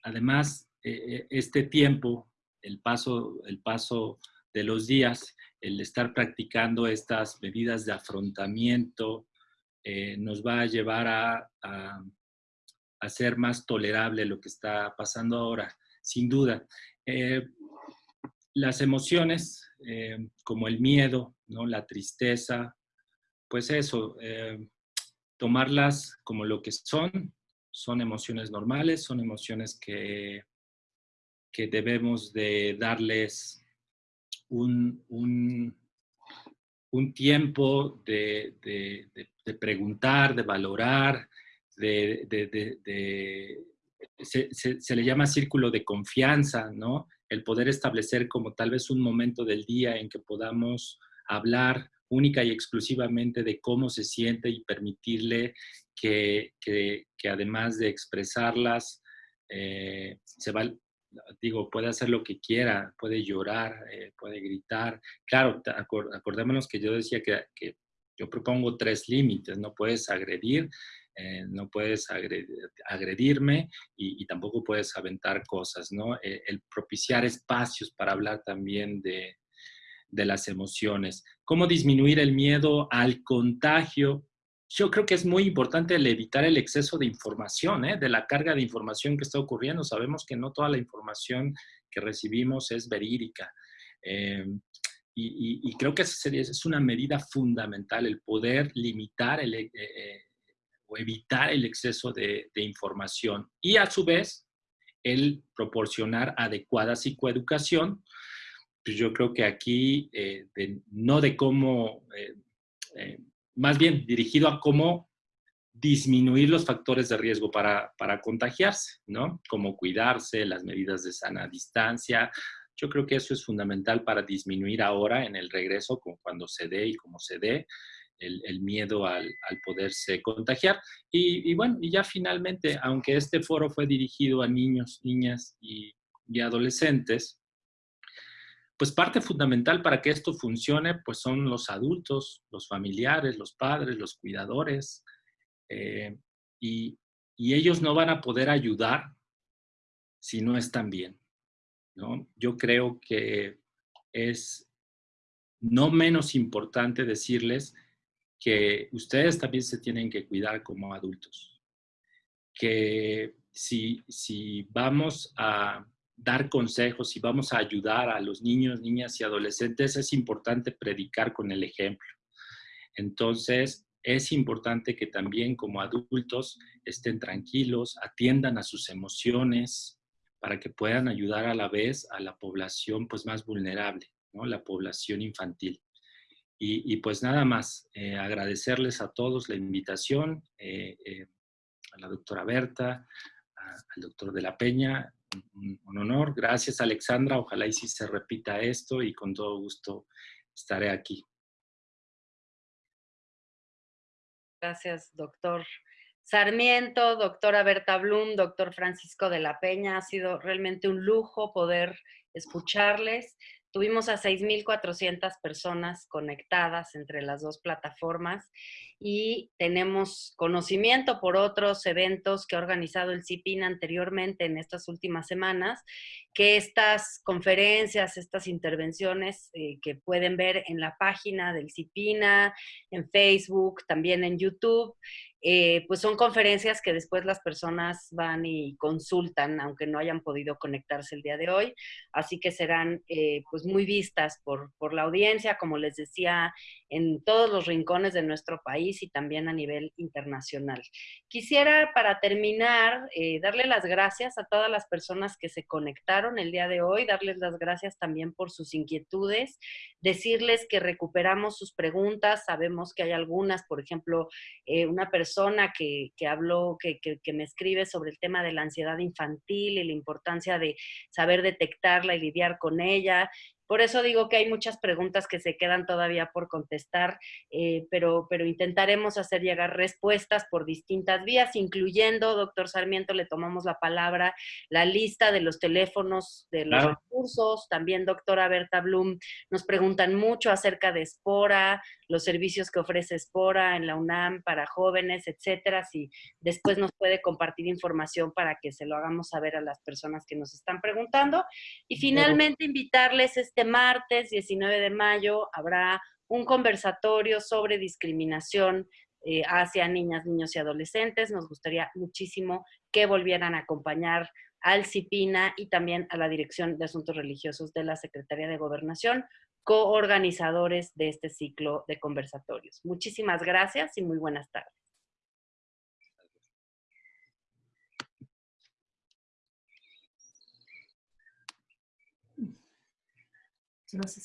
además, e, e, este tiempo, el paso, el paso de los días, el estar practicando estas medidas de afrontamiento, eh, nos va a llevar a, a, ser más tolerable lo que está pasando ahora, sin duda. Eh, las emociones, eh, como el miedo, ¿no? la tristeza, pues eso, tomarlas como lo que son, son emociones normales, son emociones que, que debemos de darles un, un, tiempo de, preguntar, de valorar, de, se, se, le llama círculo de confianza, ¿no? El poder establecer como tal vez un momento del día en que podamos hablar única y exclusivamente de cómo se siente y permitirle que, además de expresarlas, eh, se va, digo, puede hacer lo que quiera, puede llorar, eh, puede gritar. Claro, acordémonos que yo decía que, que yo propongo tres límites, no puedes agredir, eh, no puedes agredirme y, tampoco puedes aventar cosas, ¿no? El propiciar espacios para hablar también de, de las emociones. ¿Cómo disminuir el miedo al contagio? Yo creo que es muy importante el evitar el exceso de información, ¿eh? de la carga de información que está ocurriendo. Sabemos que no toda la información que recibimos es verídica. y, creo que esa es una medida fundamental, el poder limitar el, evitar el exceso de, información y a su vez el proporcionar adecuada psicoeducación. Pues yo creo que aquí, eh, no de cómo, eh, eh, más bien dirigido a cómo disminuir los factores de riesgo para, para contagiarse, ¿no? Como cuidarse, las medidas de sana distancia, yo creo que eso es fundamental para disminuir ahora en el regreso, cuando se dé y como se dé, el, miedo al, poderse contagiar. Y, bueno, y ya finalmente, aunque este foro fue dirigido a niños, niñas y, adolescentes, pues parte fundamental para que esto funcione, pues son los adultos, los familiares, los padres, los cuidadores, eh, y, y, ellos no van a poder ayudar si no están bien, ¿no? Yo creo que es no menos importante decirles que ustedes también se tienen que cuidar como adultos. Que si, si vamos a dar consejos, y vamos a ayudar a los niños, niñas y adolescentes, es importante predicar con el ejemplo. Entonces, es importante que también como adultos estén tranquilos, atiendan a sus emociones para que puedan ayudar a la vez a la población pues, más vulnerable, ¿no? la población infantil. Y, pues nada más, eh, agradecerles a todos la invitación, eh, eh, a la doctora Berta, al doctor de la Peña, un, honor. Gracias Alexandra, ojalá y si se repita esto y con todo gusto estaré aquí. Gracias, doctor. Sarmiento, doctora Berta Blum, doctor Francisco de la Peña, ha sido realmente un lujo poder escucharles. Tuvimos a 6.400 personas conectadas entre las dos plataformas y tenemos conocimiento por otros eventos que ha organizado el CIPIN anteriormente en estas últimas semanas, que estas conferencias, estas intervenciones eh, que pueden ver en la página del CIPINA, en Facebook, también en YouTube, eh, pues son conferencias que después las personas van y consultan, aunque no hayan podido conectarse el día de hoy. Así que serán eh, pues muy vistas por, por, la audiencia, como les decía, en todos los rincones de nuestro país y también a nivel internacional. Quisiera, para terminar, eh, darle las gracias a todas las personas que se conectaron el día de hoy, darles las gracias también por sus inquietudes, decirles que recuperamos sus preguntas, sabemos que hay algunas, por ejemplo, una persona persona que, que habló, que, que, que, me escribe sobre el tema de la ansiedad infantil y la importancia de saber detectarla y lidiar con ella. Por eso digo que hay muchas preguntas que se quedan todavía por contestar, eh, pero, pero intentaremos hacer llegar respuestas por distintas vías, incluyendo, doctor Sarmiento, le tomamos la palabra, la lista de los teléfonos de los recursos. También, doctora Berta Blum, nos preguntan mucho acerca de Espora, los servicios que ofrece Espora en la UNAM para jóvenes, etcétera. Si después nos puede compartir información para que se lo hagamos saber a las personas que nos están preguntando. Y finalmente, invitarles este este martes 19 de mayo habrá un conversatorio sobre discriminación eh, hacia niñas, niños y adolescentes. Nos gustaría muchísimo que volvieran a acompañar al CIPINA y también a la Dirección de Asuntos Religiosos de la Secretaría de Gobernación, coorganizadores de este ciclo de conversatorios. Muchísimas gracias y muy buenas tardes. その進